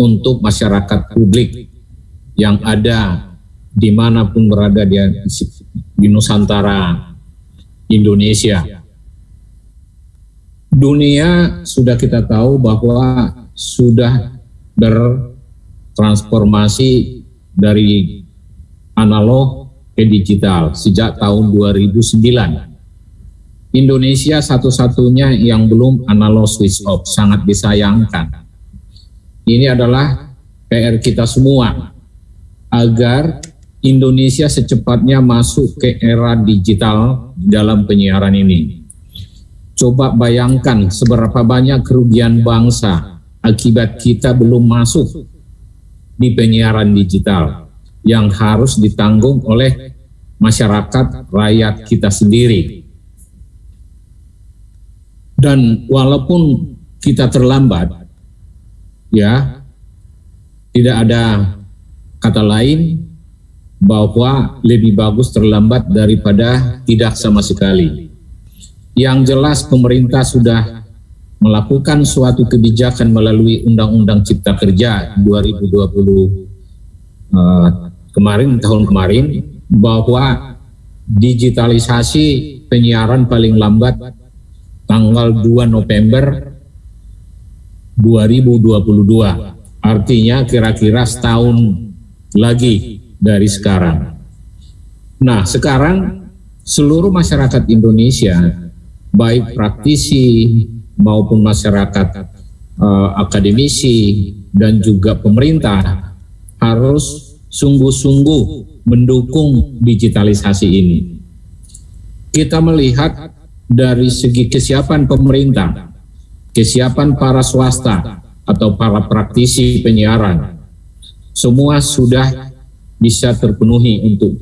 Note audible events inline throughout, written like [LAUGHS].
untuk masyarakat publik yang ada di mana pun berada di, di Nusantara Indonesia. Dunia sudah kita tahu bahwa sudah bertransformasi dari analog ke digital sejak tahun 2009. Indonesia satu-satunya yang belum analog switch off, sangat disayangkan. Ini adalah PR kita semua agar Indonesia secepatnya masuk ke era digital dalam penyiaran ini. Coba bayangkan seberapa banyak kerugian bangsa akibat kita belum masuk di penyiaran digital yang harus ditanggung oleh masyarakat rakyat kita sendiri. Dan walaupun kita terlambat, ya tidak ada kata lain bahwa lebih bagus terlambat daripada tidak sama sekali. Yang jelas pemerintah sudah melakukan suatu kebijakan melalui Undang-Undang Cipta Kerja 2020 uh, kemarin tahun kemarin bahwa digitalisasi penyiaran paling lambat tanggal 2 November 2022. Artinya kira-kira setahun lagi dari sekarang. Nah, sekarang seluruh masyarakat Indonesia, baik praktisi maupun masyarakat uh, akademisi dan juga pemerintah harus sungguh-sungguh mendukung digitalisasi ini. Kita melihat dari segi kesiapan pemerintah, kesiapan para swasta atau para praktisi penyiaran, semua sudah bisa terpenuhi untuk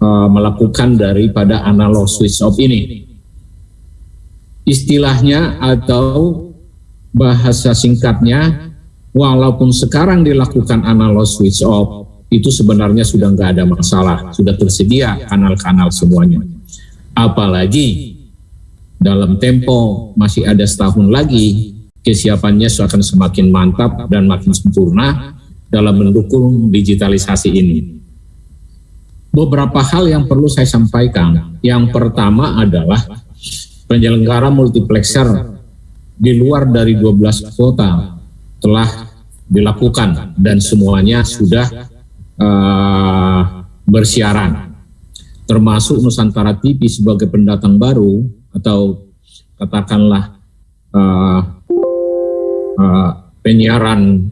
uh, melakukan daripada analog switch off ini. Istilahnya atau bahasa singkatnya, walaupun sekarang dilakukan analog switch off, itu sebenarnya sudah nggak ada masalah, sudah tersedia kanal-kanal semuanya. Apalagi dalam tempo masih ada setahun lagi, kesiapannya akan semakin mantap dan makin sempurna dalam mendukung digitalisasi ini. Beberapa hal yang perlu saya sampaikan. Yang pertama adalah penyelenggara multiplexer di luar dari 12 kota telah dilakukan dan semuanya sudah uh, bersiaran termasuk Nusantara TV sebagai pendatang baru atau katakanlah uh, uh, penyiaran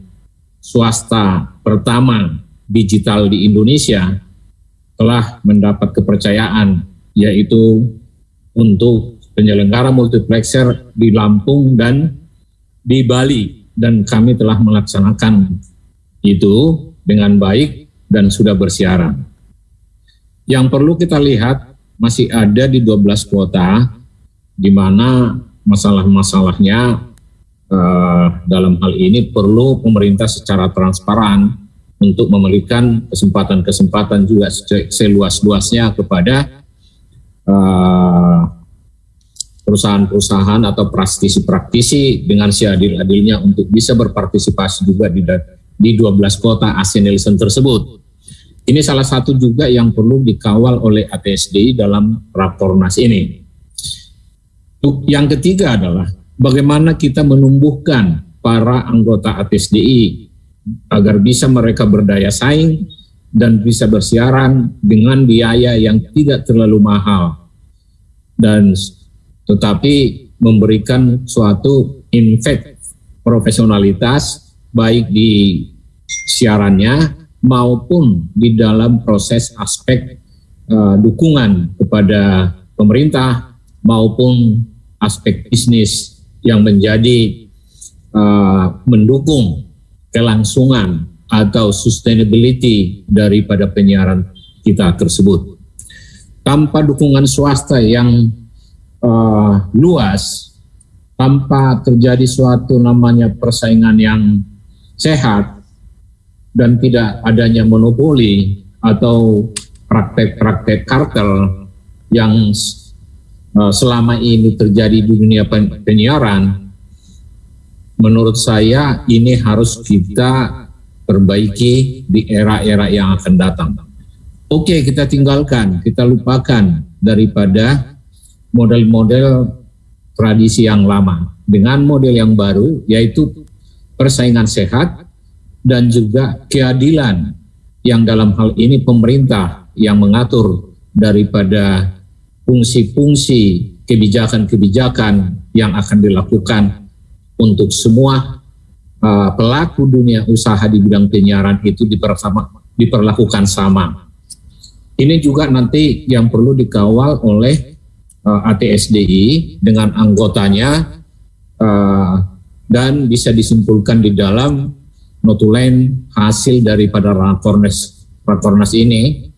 swasta pertama digital di Indonesia telah mendapat kepercayaan yaitu untuk penyelenggara multiplexer di Lampung dan di Bali dan kami telah melaksanakan itu dengan baik dan sudah bersiaran. Yang perlu kita lihat masih ada di 12 kota di mana masalah-masalahnya uh, dalam hal ini perlu pemerintah secara transparan untuk memberikan kesempatan-kesempatan juga seluas-luasnya kepada uh, perusahaan-perusahaan atau praktisi-praktisi dengan seadil-adilnya untuk bisa berpartisipasi juga di, di 12 kota ASEAN Nielsen tersebut. Ini salah satu juga yang perlu dikawal oleh ATSDI dalam Rakornas ini. Yang ketiga adalah bagaimana kita menumbuhkan para anggota ATSDI agar bisa mereka berdaya saing dan bisa bersiaran dengan biaya yang tidak terlalu mahal. Dan tetapi memberikan suatu infek profesionalitas baik di siarannya maupun di dalam proses aspek uh, dukungan kepada pemerintah maupun aspek bisnis yang menjadi uh, mendukung kelangsungan atau sustainability daripada penyiaran kita tersebut. Tanpa dukungan swasta yang uh, luas, tanpa terjadi suatu namanya persaingan yang sehat, dan tidak adanya monopoli atau praktek-praktek kartel yang selama ini terjadi di dunia penyiaran, menurut saya ini harus kita perbaiki di era-era yang akan datang. Oke, kita tinggalkan, kita lupakan daripada model-model tradisi yang lama dengan model yang baru yaitu persaingan sehat dan juga keadilan yang dalam hal ini pemerintah yang mengatur daripada fungsi-fungsi kebijakan-kebijakan yang akan dilakukan untuk semua uh, pelaku dunia usaha di bidang penyiaran itu diperlakukan sama. Ini juga nanti yang perlu dikawal oleh uh, ATSDI dengan anggotanya uh, dan bisa disimpulkan di dalam notulen hasil daripada rakornas rakornas ini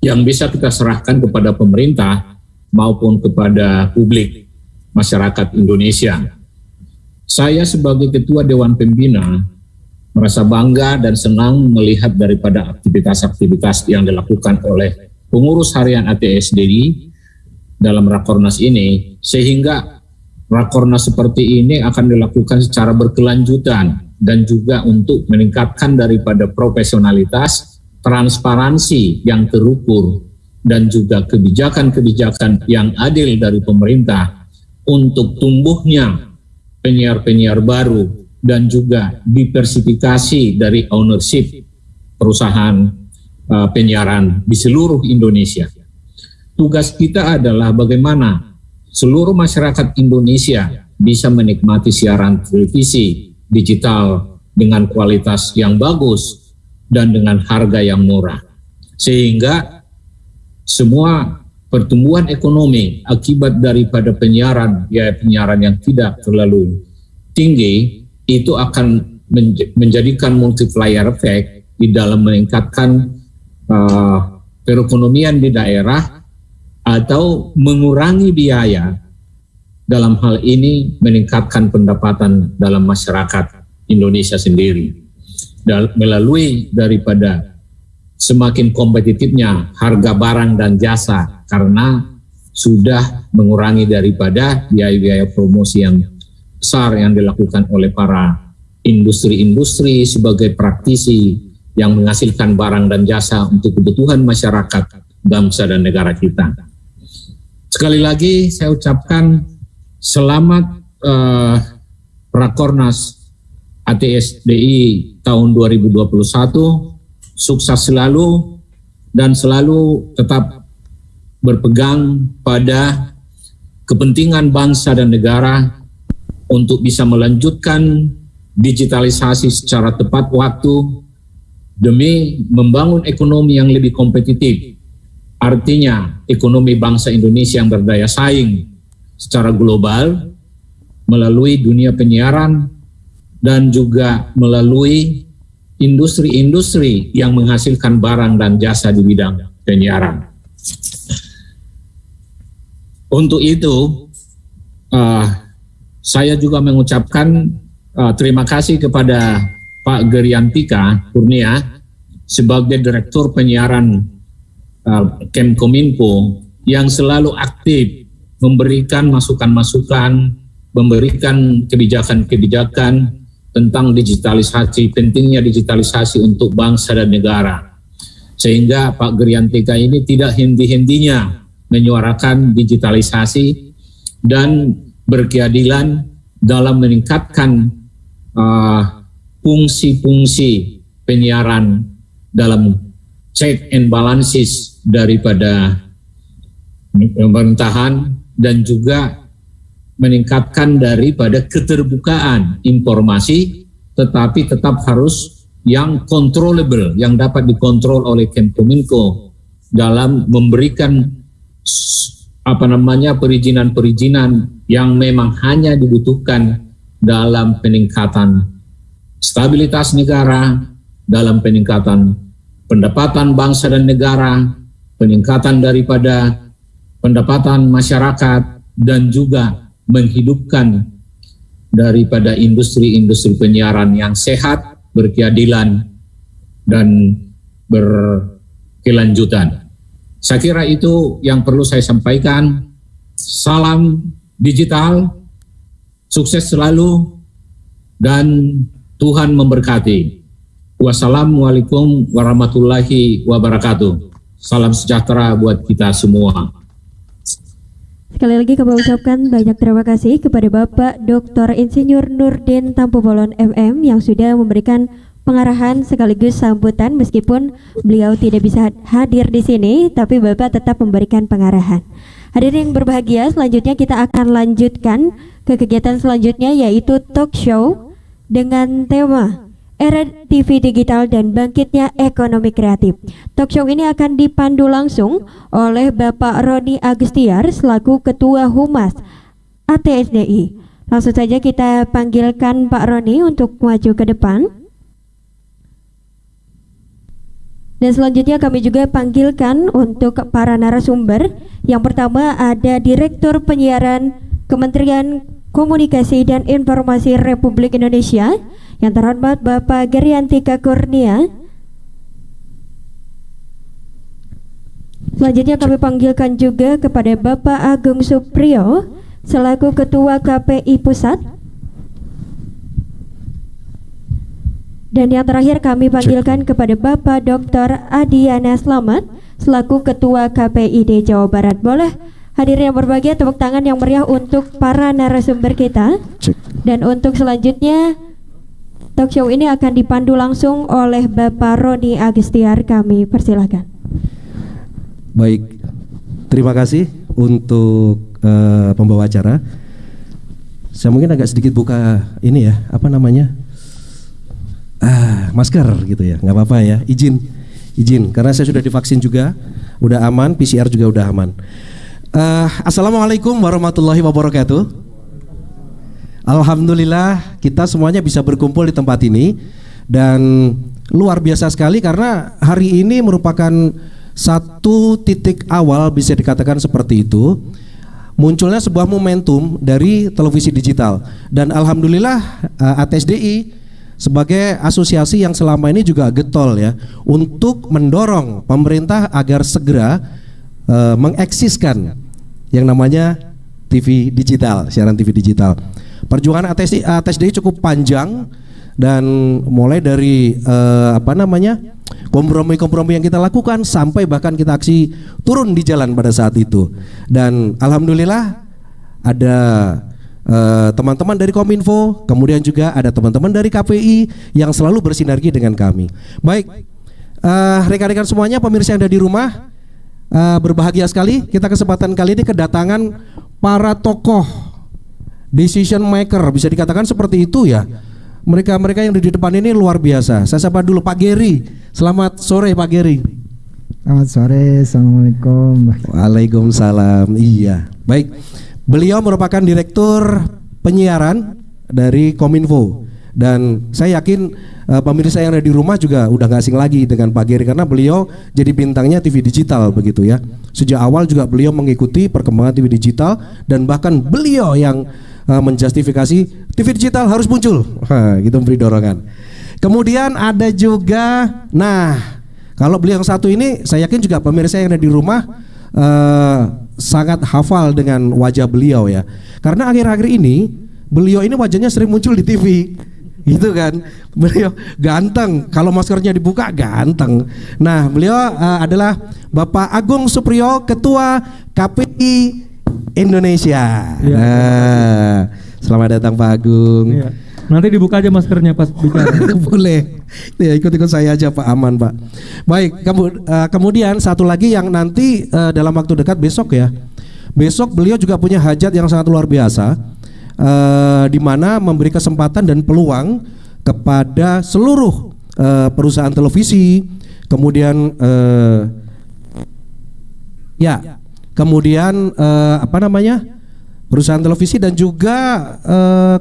yang bisa kita serahkan kepada pemerintah maupun kepada publik masyarakat Indonesia. Saya sebagai Ketua Dewan Pembina merasa bangga dan senang melihat daripada aktivitas-aktivitas yang dilakukan oleh pengurus harian ATSDI dalam Rakornas ini, sehingga Rakornas seperti ini akan dilakukan secara berkelanjutan dan juga untuk meningkatkan daripada profesionalitas, transparansi yang terukur, dan juga kebijakan-kebijakan yang adil dari pemerintah untuk tumbuhnya penyiar-penyiar baru dan juga diversifikasi dari ownership perusahaan uh, penyiaran di seluruh Indonesia. Tugas kita adalah bagaimana seluruh masyarakat Indonesia bisa menikmati siaran televisi digital dengan kualitas yang bagus dan dengan harga yang murah. Sehingga semua pertumbuhan ekonomi akibat daripada penyiaran ya penyiaran yang tidak terlalu tinggi itu akan menjadikan multiplier effect di dalam meningkatkan uh, perekonomian di daerah atau mengurangi biaya dalam hal ini meningkatkan pendapatan dalam masyarakat Indonesia sendiri. Melalui daripada semakin kompetitifnya harga barang dan jasa karena sudah mengurangi daripada biaya-biaya promosi yang besar yang dilakukan oleh para industri-industri sebagai praktisi yang menghasilkan barang dan jasa untuk kebutuhan masyarakat, bangsa dan negara kita. Sekali lagi saya ucapkan selamat uh, Rakornas ATSDI tahun 2021 sukses selalu dan selalu tetap berpegang pada kepentingan bangsa dan negara untuk bisa melanjutkan digitalisasi secara tepat waktu demi membangun ekonomi yang lebih kompetitif. Artinya ekonomi bangsa Indonesia yang berdaya saing secara global melalui dunia penyiaran dan juga melalui industri-industri yang menghasilkan barang dan jasa di bidang penyiaran. Untuk itu, uh, saya juga mengucapkan uh, terima kasih kepada Pak Geriantika Kurnia sebagai Direktur Penyiaran uh, Kemkominfo yang selalu aktif memberikan masukan-masukan, memberikan kebijakan-kebijakan tentang digitalisasi, pentingnya digitalisasi untuk bangsa dan negara. Sehingga Pak Geriantika ini tidak hendi-hendinya menyuarakan digitalisasi dan berkeadilan dalam meningkatkan uh, fungsi-fungsi penyiaran dalam check and balances daripada pemerintahan dan juga meningkatkan daripada keterbukaan informasi, tetapi tetap harus yang controllable, yang dapat dikontrol oleh Kemenkominfo dalam memberikan apa namanya perizinan-perizinan yang memang hanya dibutuhkan dalam peningkatan stabilitas negara, dalam peningkatan pendapatan bangsa dan negara, peningkatan daripada pendapatan masyarakat, dan juga menghidupkan daripada industri-industri penyiaran yang sehat, berkeadilan, dan berkelanjutan. Saya kira itu yang perlu saya sampaikan. Salam digital, sukses selalu, dan Tuhan memberkati. Wassalamualaikum warahmatullahi wabarakatuh. Salam sejahtera buat kita semua. Sekali lagi kami ucapkan banyak terima kasih kepada Bapak Dr. Insinyur Nurdin Tampobolon MM yang sudah memberikan pengarahan sekaligus sambutan meskipun beliau tidak bisa hadir di sini tapi Bapak tetap memberikan pengarahan. Hadirin yang berbahagia, selanjutnya kita akan lanjutkan ke kegiatan selanjutnya yaitu talk show dengan tema Era TV Digital dan Bangkitnya Ekonomi Kreatif. Talk show ini akan dipandu langsung oleh Bapak Roni Agustiar selaku Ketua Humas ATSDI. Langsung saja kita panggilkan Pak Roni untuk maju ke depan. Dan selanjutnya kami juga panggilkan untuk para narasumber. Yang pertama ada Direktur Penyiaran Kementerian Komunikasi dan Informasi Republik Indonesia yang terhormat Bapak Geriantika Kurnia. Selanjutnya kami panggilkan juga kepada Bapak Agung Suprio selaku Ketua KPI Pusat. Dan yang terakhir kami panggilkan kepada Bapak Dr. Adiana Slamet selaku Ketua KPID Jawa Barat. Boleh Hadirin yang berbahagia, tepuk tangan yang meriah untuk para narasumber kita. Dan untuk selanjutnya, talk show ini akan dipandu langsung oleh Bapak Roni Agustiar. Kami persilahkan. Baik, terima kasih untuk uh, pembawa acara. Saya mungkin agak sedikit buka ini ya, apa namanya? Ah, masker gitu ya, nggak apa-apa ya, izin, izin, karena saya sudah divaksin juga, udah aman, PCR juga udah aman. Uh, Assalamualaikum warahmatullahi wabarakatuh. Alhamdulillah kita semuanya bisa berkumpul di tempat ini dan luar biasa sekali karena hari ini merupakan satu titik awal bisa dikatakan seperti itu munculnya sebuah momentum dari televisi digital dan alhamdulillah eh, ATSDI sebagai asosiasi yang selama ini juga getol ya untuk mendorong pemerintah agar segera uh, mengeksiskan yang namanya TV digital, siaran TV digital. Perjuangan ATSD, ATSD cukup panjang dan mulai dari uh, apa namanya kompromi-kompromi yang kita lakukan sampai bahkan kita aksi turun di jalan pada saat itu. Dan alhamdulillah ada eh, teman-teman uh, dari Kominfo, kemudian juga ada teman-teman dari KPI yang selalu bersinergi dengan kami. Baik, rekan-rekan uh, semuanya, pemirsa yang ada di rumah, uh, berbahagia sekali kita kesempatan kali ini kedatangan para tokoh decision maker bisa dikatakan seperti itu ya. Mereka mereka yang di depan ini luar biasa. Saya sapa dulu Pak Geri. Selamat sore Pak Geri. Selamat sore, assalamualaikum. Waalaikumsalam. Iya, baik. Beliau merupakan direktur penyiaran dari Kominfo dan saya yakin uh, pemirsa yang ada di rumah juga udah gak asing lagi dengan Pak Geri karena beliau jadi bintangnya TV digital begitu ya. Sejak awal juga beliau mengikuti perkembangan TV digital dan bahkan beliau yang uh, menjustifikasi TV digital harus muncul. [LAUGHS] gitu memberi dorongan. Kemudian ada juga nah kalau beliau yang satu ini saya yakin juga pemirsa yang ada di rumah uh, sangat hafal dengan wajah beliau ya. Karena akhir-akhir ini beliau ini wajahnya sering muncul di TV gitu kan beliau ganteng kalau maskernya dibuka ganteng nah beliau uh, adalah Bapak Agung Suprio Ketua KPI Indonesia ya, nah, selamat datang Pak Agung ya. Nanti dibuka aja maskernya pas bicara. [LAUGHS] Boleh. Ya ikut-ikut saya aja Pak aman Pak. Baik, uh, kemudian satu lagi yang nanti uh, dalam waktu dekat besok ya. Besok beliau juga punya hajat yang sangat luar biasa uh, di mana memberi kesempatan dan peluang kepada seluruh uh, perusahaan televisi, kemudian uh, ya, kemudian uh, apa namanya? perusahaan televisi dan juga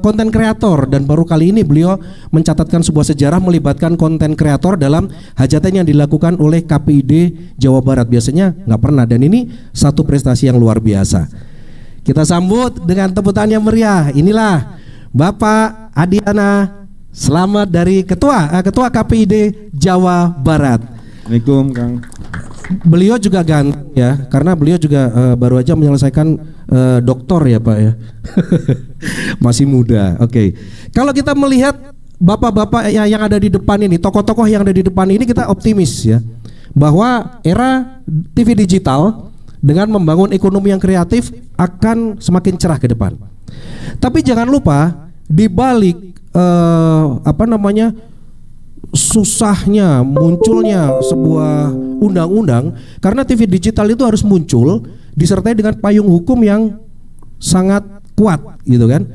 konten uh, kreator dan baru kali ini beliau mencatatkan sebuah sejarah melibatkan konten kreator dalam hajatan yang dilakukan oleh KPID Jawa Barat biasanya nggak pernah dan ini satu prestasi yang luar biasa. Kita sambut dengan tepuk tangan yang meriah. Inilah Bapak Adiana Selamat dari Ketua uh, Ketua KPID Jawa Barat. Assalamualaikum Kang. Beliau juga ganteng ya, karena beliau juga uh, baru aja menyelesaikan uh, doktor ya Pak ya. [LAUGHS] Masih muda. Oke. Okay. Kalau kita melihat bapak-bapak ya- yang ada di depan ini, tokoh-tokoh yang ada di depan ini kita optimis ya bahwa era TV digital dengan membangun ekonomi yang kreatif akan semakin cerah ke depan. Tapi jangan lupa di balik eh, apa namanya susahnya munculnya sebuah undang-undang karena TV digital itu harus muncul disertai dengan payung hukum yang sangat kuat gitu kan.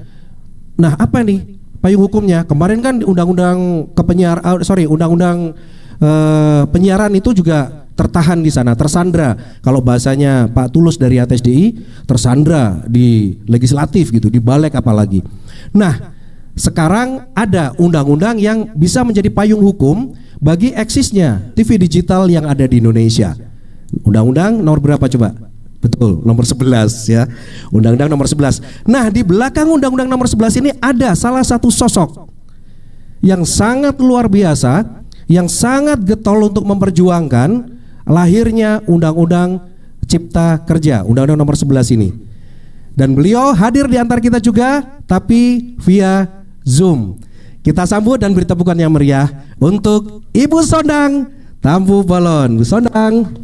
Nah, apa nih payung hukumnya? Kemarin kan undang-undang kepenyiar ah, sorry, undang-undang eh, penyiaran itu juga tertahan di sana, tersandra. Kalau bahasanya Pak Tulus dari ATSDI, tersandra di legislatif gitu, di balik apalagi. Nah, sekarang ada undang-undang yang bisa menjadi payung hukum bagi eksisnya TV digital yang ada di Indonesia. Undang-undang nomor berapa coba? Betul, nomor 11 ya. Undang-undang nomor 11. Nah, di belakang undang-undang nomor 11 ini ada salah satu sosok yang sangat luar biasa, yang sangat getol untuk memperjuangkan lahirnya undang-undang Cipta Kerja, undang-undang nomor 11 ini. Dan beliau hadir di antara kita juga tapi via Zoom. Kita sambut dan beri tepukan yang meriah untuk Ibu Sondang Tampu Bolon. Bu Sondang.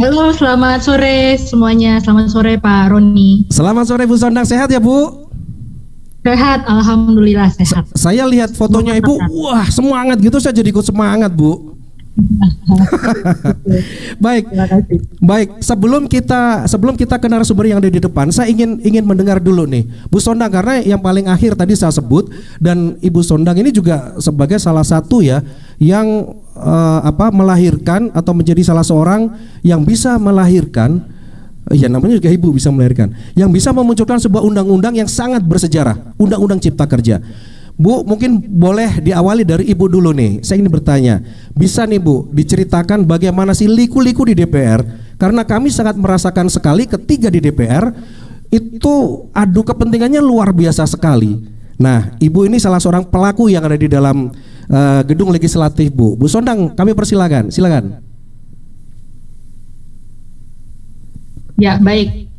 Halo, selamat sore semuanya. Selamat sore Pak Roni. Selamat sore Bu Sondang, sehat ya Bu? Sehat, alhamdulillah sehat. Saya lihat fotonya Ibu, wah semangat gitu saya jadi ikut semangat Bu. [LAUGHS] Baik, baik. Sebelum kita sebelum kita ke narasumber yang ada di depan, saya ingin ingin mendengar dulu nih, Bu Sondang karena yang paling akhir tadi saya sebut dan Ibu Sondang ini juga sebagai salah satu ya yang eh, apa melahirkan atau menjadi salah seorang yang bisa melahirkan Ya namanya juga ibu bisa melahirkan Yang bisa memunculkan sebuah undang-undang yang sangat bersejarah Undang-undang cipta kerja Bu mungkin boleh diawali dari ibu dulu nih. Saya ingin bertanya Bisa nih bu diceritakan bagaimana sih liku-liku di DPR Karena kami sangat merasakan sekali ketiga di DPR Itu adu kepentingannya luar biasa sekali. Nah ibu ini salah seorang pelaku yang ada di dalam eh, gedung legislatif bu. Bu Sondang kami persilakan. Silakan. Ya, baik.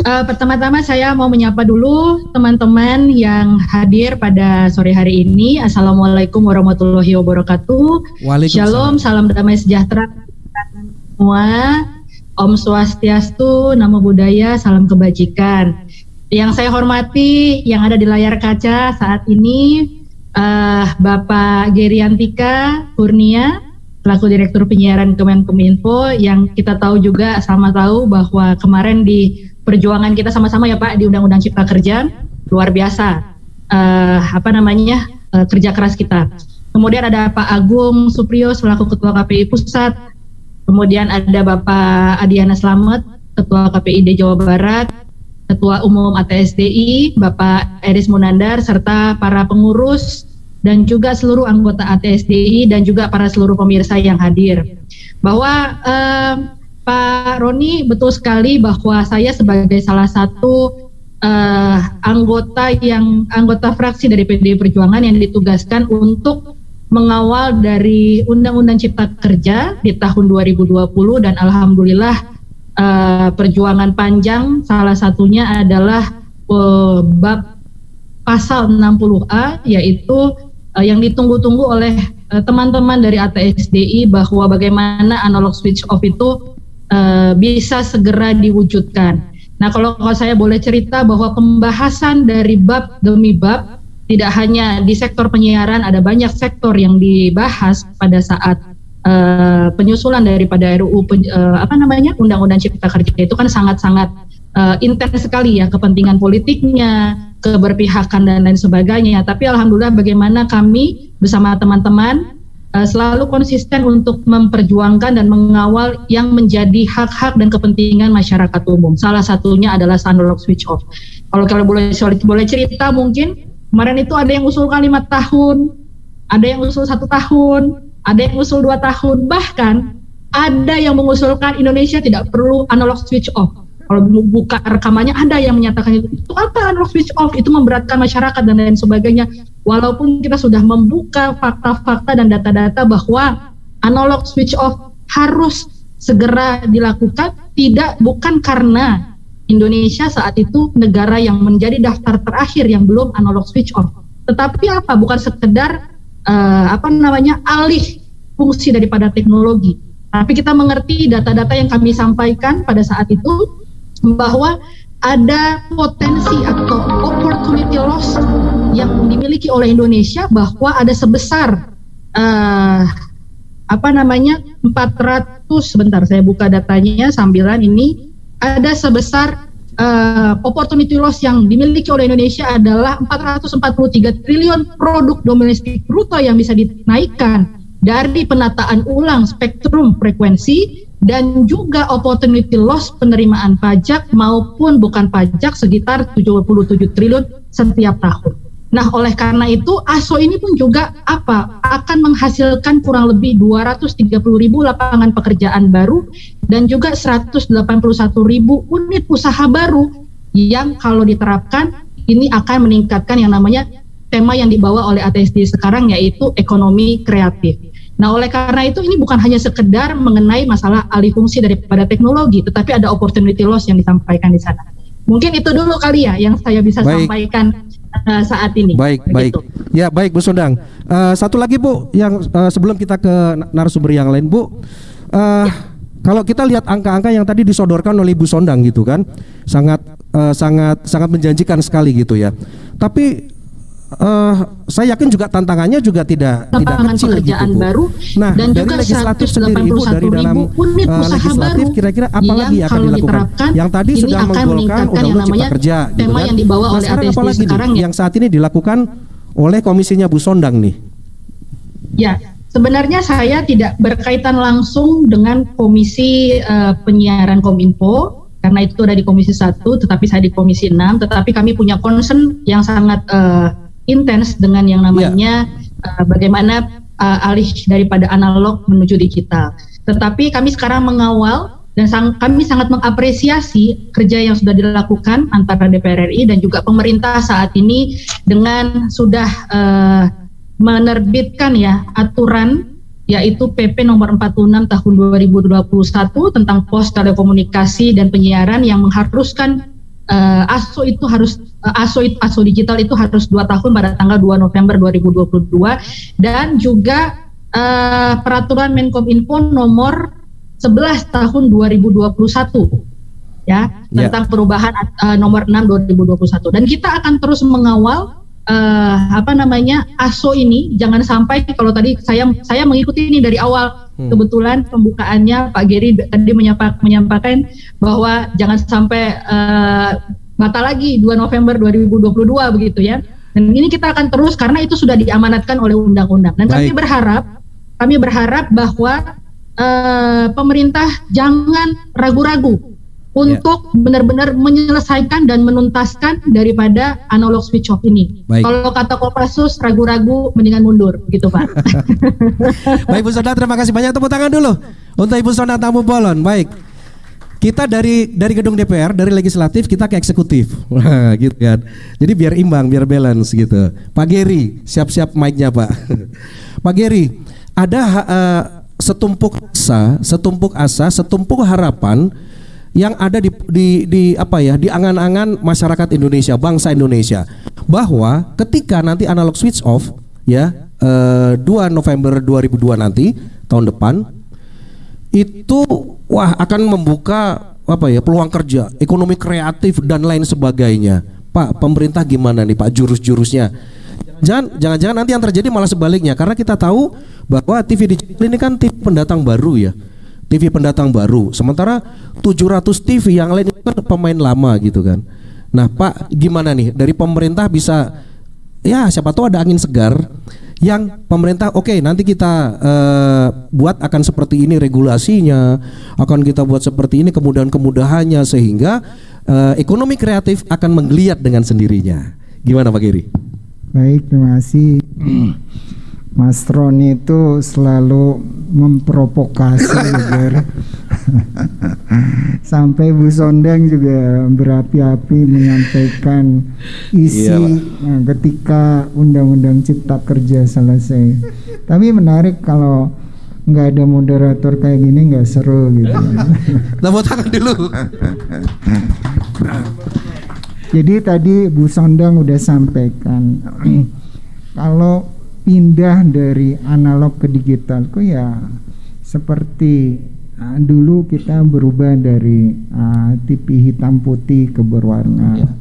Eh, Pertama-tama saya mau menyapa dulu teman-teman yang hadir pada sore hari ini. Assalamualaikum warahmatullahi wabarakatuh. Waalaikumsalam. Shalom, salam damai sejahtera semua. Om Swastiastu, Namo Buddhaya, salam kebajikan. Yang saya hormati, yang ada di layar kaca saat ini, eh, Bapak Geriantika Kurnia, selaku Direktur Penyiaran Kemenkominfo, yang kita tahu juga sama tahu bahwa kemarin di perjuangan kita sama-sama ya Pak di Undang-Undang Cipta Kerja luar biasa eh, apa namanya eh, kerja keras kita. Kemudian ada Pak Agung Supriyo selaku Ketua KPI Pusat. Kemudian ada Bapak Adiana Slamet, Ketua KPID Jawa Barat, Ketua Umum ATSDI, Bapak Eris Munandar, serta para pengurus dan juga seluruh anggota ATSDI dan juga para seluruh pemirsa yang hadir. Bahwa eh, Pak Roni betul sekali bahwa saya sebagai salah satu eh, anggota yang anggota fraksi dari PDI Perjuangan yang ditugaskan untuk mengawal dari Undang-Undang Cipta Kerja di tahun 2020 dan alhamdulillah eh, perjuangan panjang. Salah satunya adalah eh, bab pasal 60A yaitu eh, yang ditunggu-tunggu oleh eh, teman-teman dari ATSDI bahwa bagaimana analog switch off itu eh, bisa segera diwujudkan. Nah, kalau, kalau saya boleh cerita bahwa pembahasan dari bab demi bab tidak hanya di sektor penyiaran ada banyak sektor yang dibahas pada saat eh, penyusulan daripada RUU pen- eh, apa namanya Undang-Undang Cipta Kerja itu kan sangat-sangat eh, intens sekali ya kepentingan politiknya, keberpihakan dan lain sebagainya. Tapi alhamdulillah bagaimana kami bersama teman-teman eh, selalu konsisten untuk memperjuangkan dan mengawal yang menjadi hak-hak dan kepentingan masyarakat umum. Salah satunya adalah analog switch off. Kalau kalian boleh boleh cerita mungkin kemarin itu ada yang usulkan lima tahun, ada yang usul satu tahun, ada yang usul dua tahun, bahkan ada yang mengusulkan Indonesia tidak perlu analog switch off. Kalau buka rekamannya ada yang menyatakan itu, itu apa analog switch off? Itu memberatkan masyarakat dan lain sebagainya. Walaupun kita sudah membuka fakta-fakta dan data-data bahwa analog switch off harus segera dilakukan, tidak bukan karena Indonesia saat itu negara yang menjadi daftar terakhir yang belum analog switch off. Tetapi apa? Bukan sekedar uh, apa namanya alih fungsi daripada teknologi. Tapi kita mengerti data-data yang kami sampaikan pada saat itu bahwa ada potensi atau opportunity loss yang dimiliki oleh Indonesia bahwa ada sebesar uh, apa namanya 400 sebentar saya buka datanya sambilan ini ada sebesar uh, opportunity loss yang dimiliki oleh Indonesia adalah 443 triliun produk domestik bruto yang bisa dinaikkan dari penataan ulang spektrum frekuensi dan juga opportunity loss penerimaan pajak maupun bukan pajak sekitar 77 triliun setiap tahun. Nah, oleh karena itu ASO ini pun juga apa? akan menghasilkan kurang lebih 230 ribu lapangan pekerjaan baru dan juga 181 ribu unit usaha baru yang kalau diterapkan ini akan meningkatkan yang namanya tema yang dibawa oleh ATSD sekarang yaitu ekonomi kreatif. Nah, oleh karena itu ini bukan hanya sekedar mengenai masalah alih fungsi daripada teknologi, tetapi ada opportunity loss yang disampaikan di sana. Mungkin itu dulu kali ya yang saya bisa Baik. sampaikan uh, saat ini. Baik, Begitu. baik. Ya, baik Bu Sondang. Uh, satu lagi Bu, yang uh, sebelum kita ke narasumber yang lain Bu, uh, ya. kalau kita lihat angka-angka yang tadi disodorkan oleh Bu Sondang gitu kan, sangat uh, sangat sangat menjanjikan sekali gitu ya. Tapi uh, saya yakin juga tantangannya juga tidak tidak kecil pekerjaan gitu, baru nah dan dari juga legislatif sendiri Ibu dari dalam uh, legislatif kira-kira apa lagi yang akan dilakukan? yang tadi sudah menggolkan undang-undang cipta kerja gitu kan? yang dibawa nah, oleh sekarang apa lagi sekarang nih, ya? yang saat ini dilakukan oleh komisinya Bu Sondang nih? Ya Sebenarnya saya tidak berkaitan langsung dengan komisi uh, penyiaran Kominfo karena itu ada di komisi satu, tetapi saya di komisi 6, tetapi kami punya concern yang sangat uh, intens dengan yang namanya yeah. uh, bagaimana uh, alih daripada analog menuju digital. Tetapi kami sekarang mengawal dan sang, kami sangat mengapresiasi kerja yang sudah dilakukan antara DPR RI dan juga pemerintah saat ini dengan sudah uh, menerbitkan ya aturan yaitu PP nomor 46 tahun 2021 tentang pos telekomunikasi dan penyiaran yang mengharuskan uh, ASO itu harus uh, ASO ASO digital itu harus dua tahun pada tanggal 2 November 2022 dan juga uh, peraturan Menkominfo nomor 11 tahun 2021 ya, ya. tentang perubahan uh, nomor 6 2021 dan kita akan terus mengawal uh, apa namanya ASO ini. Jangan sampai kalau tadi saya saya mengikuti ini dari awal Hmm. Kebetulan pembukaannya Pak Geri tadi menyampaikan bahwa jangan sampai uh, batal lagi 2 November 2022 begitu ya. Dan ini kita akan terus karena itu sudah diamanatkan oleh undang-undang. Dan Baik. kami berharap kami berharap bahwa uh, pemerintah jangan ragu-ragu untuk yeah. benar-benar menyelesaikan dan menuntaskan daripada analog switch off ini. Baik. Kalau kata Kopassus ragu-ragu mendingan mundur gitu Pak. [LAUGHS] Baik Bu Sonda terima kasih banyak tepuk tangan dulu untuk Ibu Sonda Tamu Bolon. Baik. Kita dari dari gedung DPR, dari legislatif kita ke eksekutif. [LAUGHS] Wah, gitu kan. Jadi biar imbang, biar balance gitu. Pak Geri, siap-siap mic-nya, Pak. [LAUGHS] Pak Geri, ada uh, setumpuk asa, setumpuk asa, setumpuk harapan yang ada di, di, di apa ya di angan-angan masyarakat Indonesia bangsa Indonesia. Bahwa ketika nanti analog switch off ya eh, 2 November 2002 nanti tahun depan itu wah akan membuka apa ya peluang kerja ekonomi kreatif dan lain sebagainya. Pak pemerintah gimana nih Pak jurus-jurusnya? Jangan jangan-jangan nanti yang terjadi malah sebaliknya karena kita tahu bahwa TV digital ini kan TV pendatang baru ya TV pendatang baru. Sementara 700 TV yang lain itu kan pemain lama gitu kan. Nah, Pak, gimana nih dari pemerintah bisa ya siapa tahu ada angin segar yang pemerintah oke okay, nanti kita uh, buat akan seperti ini regulasinya, akan kita buat seperti ini kemudahan-kemudahannya sehingga uh, ekonomi kreatif akan menggeliat dengan sendirinya. Gimana Pak Giri? Baik, terima kasih. [CLEARS THROAT] Mas Roni itu selalu memprovokasi [LAUGHS] agar sampai Bu Sondeng juga berapi-api menyampaikan isi iya, nah, ketika Undang-Undang Cipta Kerja selesai. Tapi menarik kalau nggak ada moderator kayak gini nggak seru gitu. [LAUGHS] Tepuk tangan dulu. Jadi tadi Bu Sondang udah sampaikan [CLEARS THROAT] kalau pindah dari analog ke digital kok ya seperti uh, dulu kita berubah dari uh, TV hitam putih ke berwarna.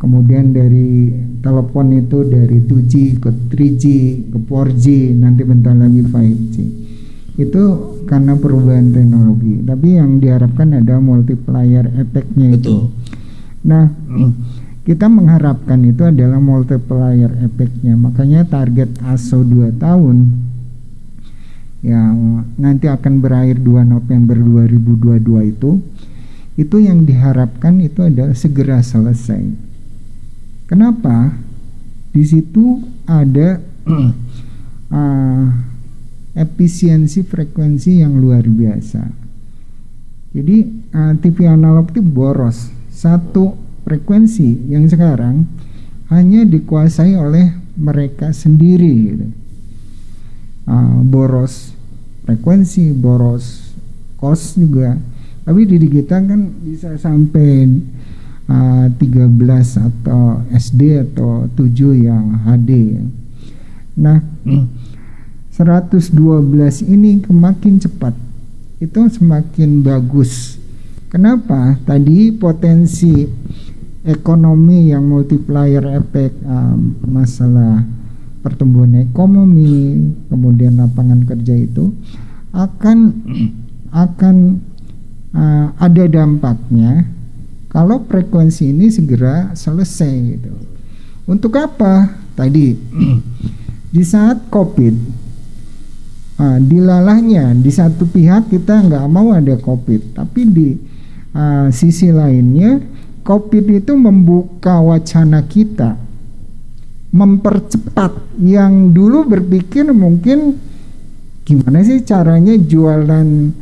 Kemudian dari telepon itu dari 2G ke 3G ke 4G nanti bentar lagi 5G. Itu karena perubahan teknologi. Tapi yang diharapkan ada multiplier efeknya itu. Nah, kita mengharapkan itu adalah multiplier efeknya. Makanya target ASO 2 tahun yang nanti akan berakhir 2 November 2022 itu itu yang diharapkan itu adalah segera selesai. Kenapa? Di situ ada uh, [CLEARS THROAT] efisiensi frekuensi yang luar biasa. Jadi uh, TV analog itu boros satu frekuensi yang sekarang hanya dikuasai oleh mereka sendiri. Gitu. Uh, boros frekuensi, boros kos juga. Tapi di digital kan bisa sampai uh, 13 atau SD atau 7 yang HD. Nah, 112 ini kemakin cepat itu semakin bagus. Kenapa? Tadi potensi ekonomi yang multiplier efek um, masalah pertumbuhan ekonomi, kemudian lapangan kerja itu akan akan uh, ada dampaknya kalau frekuensi ini segera selesai gitu. Untuk apa? Tadi [CLEARS THROAT] di saat COVID uh, dilalahnya di satu pihak kita nggak mau ada COVID, tapi di uh, sisi lainnya COVID itu membuka wacana kita mempercepat yang dulu berpikir mungkin gimana sih caranya jualan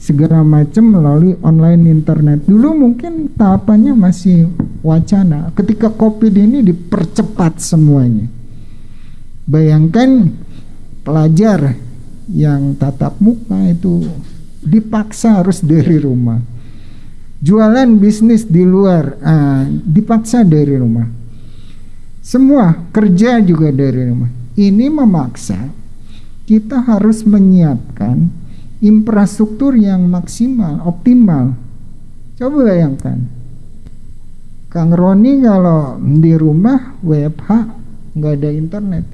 segala macam melalui online internet. Dulu mungkin tahapannya masih wacana. Ketika Covid ini dipercepat semuanya. Bayangkan pelajar yang tatap muka itu dipaksa harus dari rumah. Jualan bisnis di luar uh, dipaksa dari rumah. Semua kerja juga dari rumah. Ini memaksa kita harus menyiapkan infrastruktur yang maksimal, optimal. Coba bayangkan, Kang Roni kalau di rumah WFH nggak ada internet,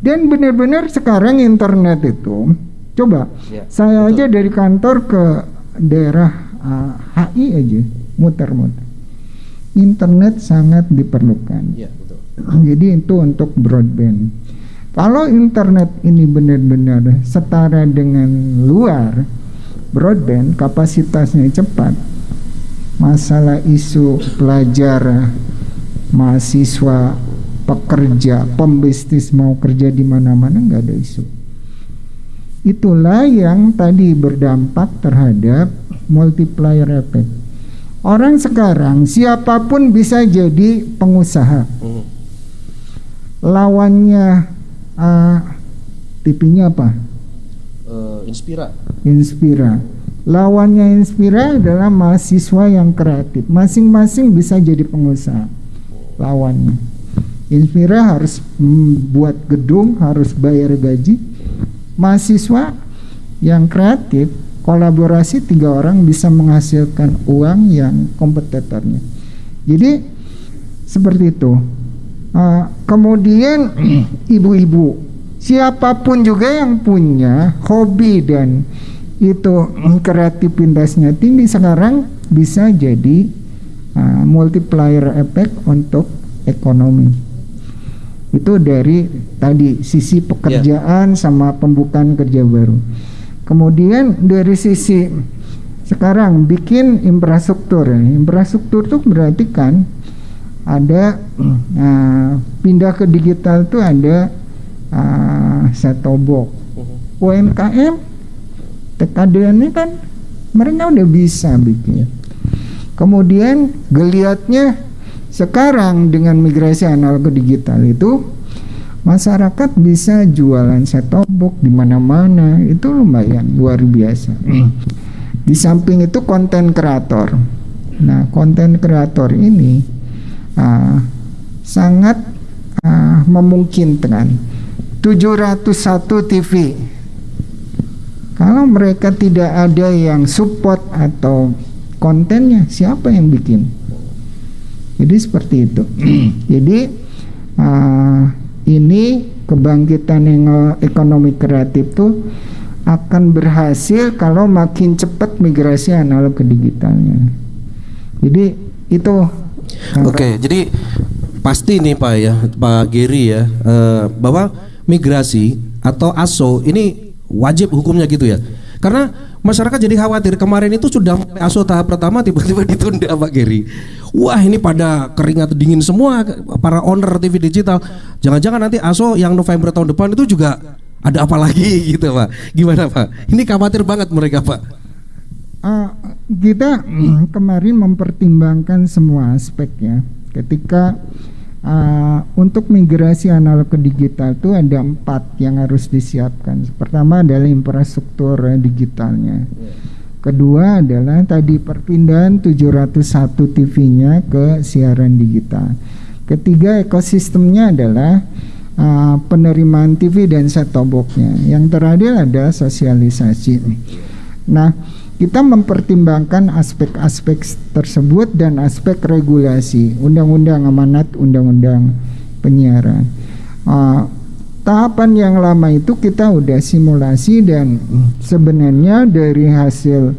dan benar-benar sekarang internet itu, coba Ya, saya betul. aja dari kantor ke daerah uh, HI aja muter-muter, internet sangat diperlukan. Iya, betul. Jadi itu untuk broadband. Kalau internet ini benar-benar setara dengan luar broadband, kapasitasnya cepat. Masalah isu pelajar, mahasiswa, pekerja, pembisnis mau kerja di mana-mana nggak ada isu. Itulah yang tadi berdampak terhadap multiplier effect. Orang sekarang siapa pun bisa jadi pengusaha Mhm. lawannya uh, TV-nya apa? Eh, Inspira. Inspira. Lawannya Inspira adalah mahasiswa yang kreatif. Masing-masing bisa jadi pengusaha. Lawannya. Inspira harus membuat gedung, harus bayar gaji. Mahasiswa yang kreatif, kolaborasi tiga orang bisa menghasilkan uang yang kompetitornya. Jadi seperti itu. Uh, kemudian [CLEARS THROAT] ibu-ibu, siapa pun juga yang punya hobi dan itu kreativitasnya tinggi sekarang bisa jadi uh, multiplier effect untuk ekonomi. Itu dari tadi sisi pekerjaan sama pembukaan kerja baru. Kemudian dari sisi sekarang bikin infrastruktur. Infrastruktur itu berarti kan ada uh, [CLEARS THROAT] pindah ke digital itu ada uh, setobok UMKM TKDN kan mereka udah bisa bikin. Kemudian geliatnya sekarang dengan migrasi analog ke digital itu masyarakat bisa jualan setobok di mana-mana itu lumayan luar biasa di samping itu konten kreator Nah, konten kreator ini uh, sangat uh, memungkinkan 701 TV. Kalau mereka tidak ada yang support atau kontennya, siapa yang bikin? Jadi seperti itu. [CLEARS THROAT] Jadi uh, ini kebangkitan yang ekonomi kreatif tuh akan berhasil kalau makin cepat migrasi analog ke digitalnya. Jadi itu. Oke, okay, jadi pasti nih Pak ya, Pak Giri ya, uh, bahwa migrasi atau ASO ini wajib hukumnya gitu ya. Karena masyarakat jadi khawatir kemarin itu sudah ASO tahap pertama tiba-tiba ditunda Pak Giri. Wah ini pada keringat dingin semua para owner TV digital. Jangan-jangan nanti ASO yang November tahun depan itu juga ada apa lagi [LAUGHS] gitu Pak? Gimana Pak? Ini khawatir banget mereka Pak. Uh, kita kemarin mempertimbangkan semua aspek ya. Ketika uh, untuk migrasi analog ke digital itu ada empat yang harus disiapkan. Pertama adalah infrastruktur digitalnya. Kedua adalah tadi perpindahan 701 TV-nya ke siaran digital. Ketiga ekosistemnya adalah uh, penerimaan TV dan set top box-nya. Yang terakhir ada sosialisasi. Nah, kita mempertimbangkan aspek-aspek tersebut dan aspek regulasi undang-undang amanat undang-undang penyiaran. Uh, tahapan yang lama itu kita udah simulasi dan sebenarnya dari hasil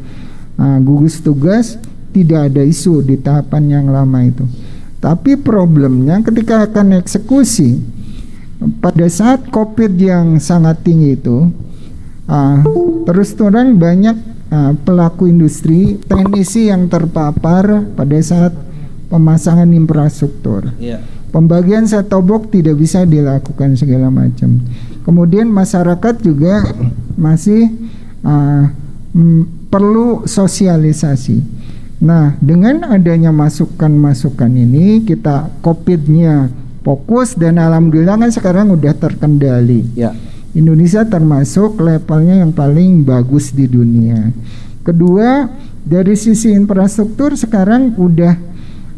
uh, gugus tugas tidak ada isu di tahapan yang lama itu. Tapi problemnya ketika akan eksekusi pada saat covid yang sangat tinggi itu uh, terus terang banyak uh, pelaku industri teknisi yang terpapar pada saat pemasangan infrastruktur. Yeah. Pembagian set box tidak bisa dilakukan segala macam. Kemudian masyarakat juga masih uh, perlu sosialisasi. Nah, dengan adanya masukan-masukan ini kita COVID-nya fokus dan alhamdulillah kan sekarang udah terkendali. Ya. Indonesia termasuk levelnya yang paling bagus di dunia. Kedua, dari sisi infrastruktur sekarang udah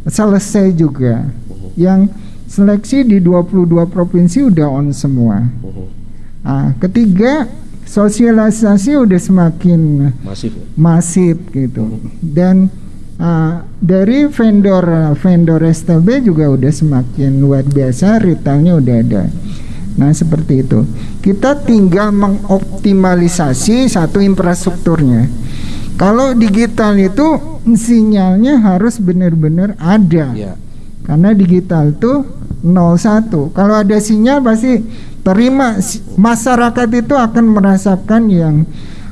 selesai juga. Yang seleksi di 22 provinsi udah on semua. Nah, ketiga, sosialisasi udah semakin masif, masif gitu. Dan uh, dari vendor vendor STB juga udah semakin luar biasa, retailnya udah ada. Nah, seperti itu. Kita tinggal mengoptimalisasi satu infrastrukturnya. Kalau digital itu sinyalnya harus benar-benar ada. Ya. Karena digital itu 01. Kalau ada sinyal pasti terima masyarakat itu akan merasakan yang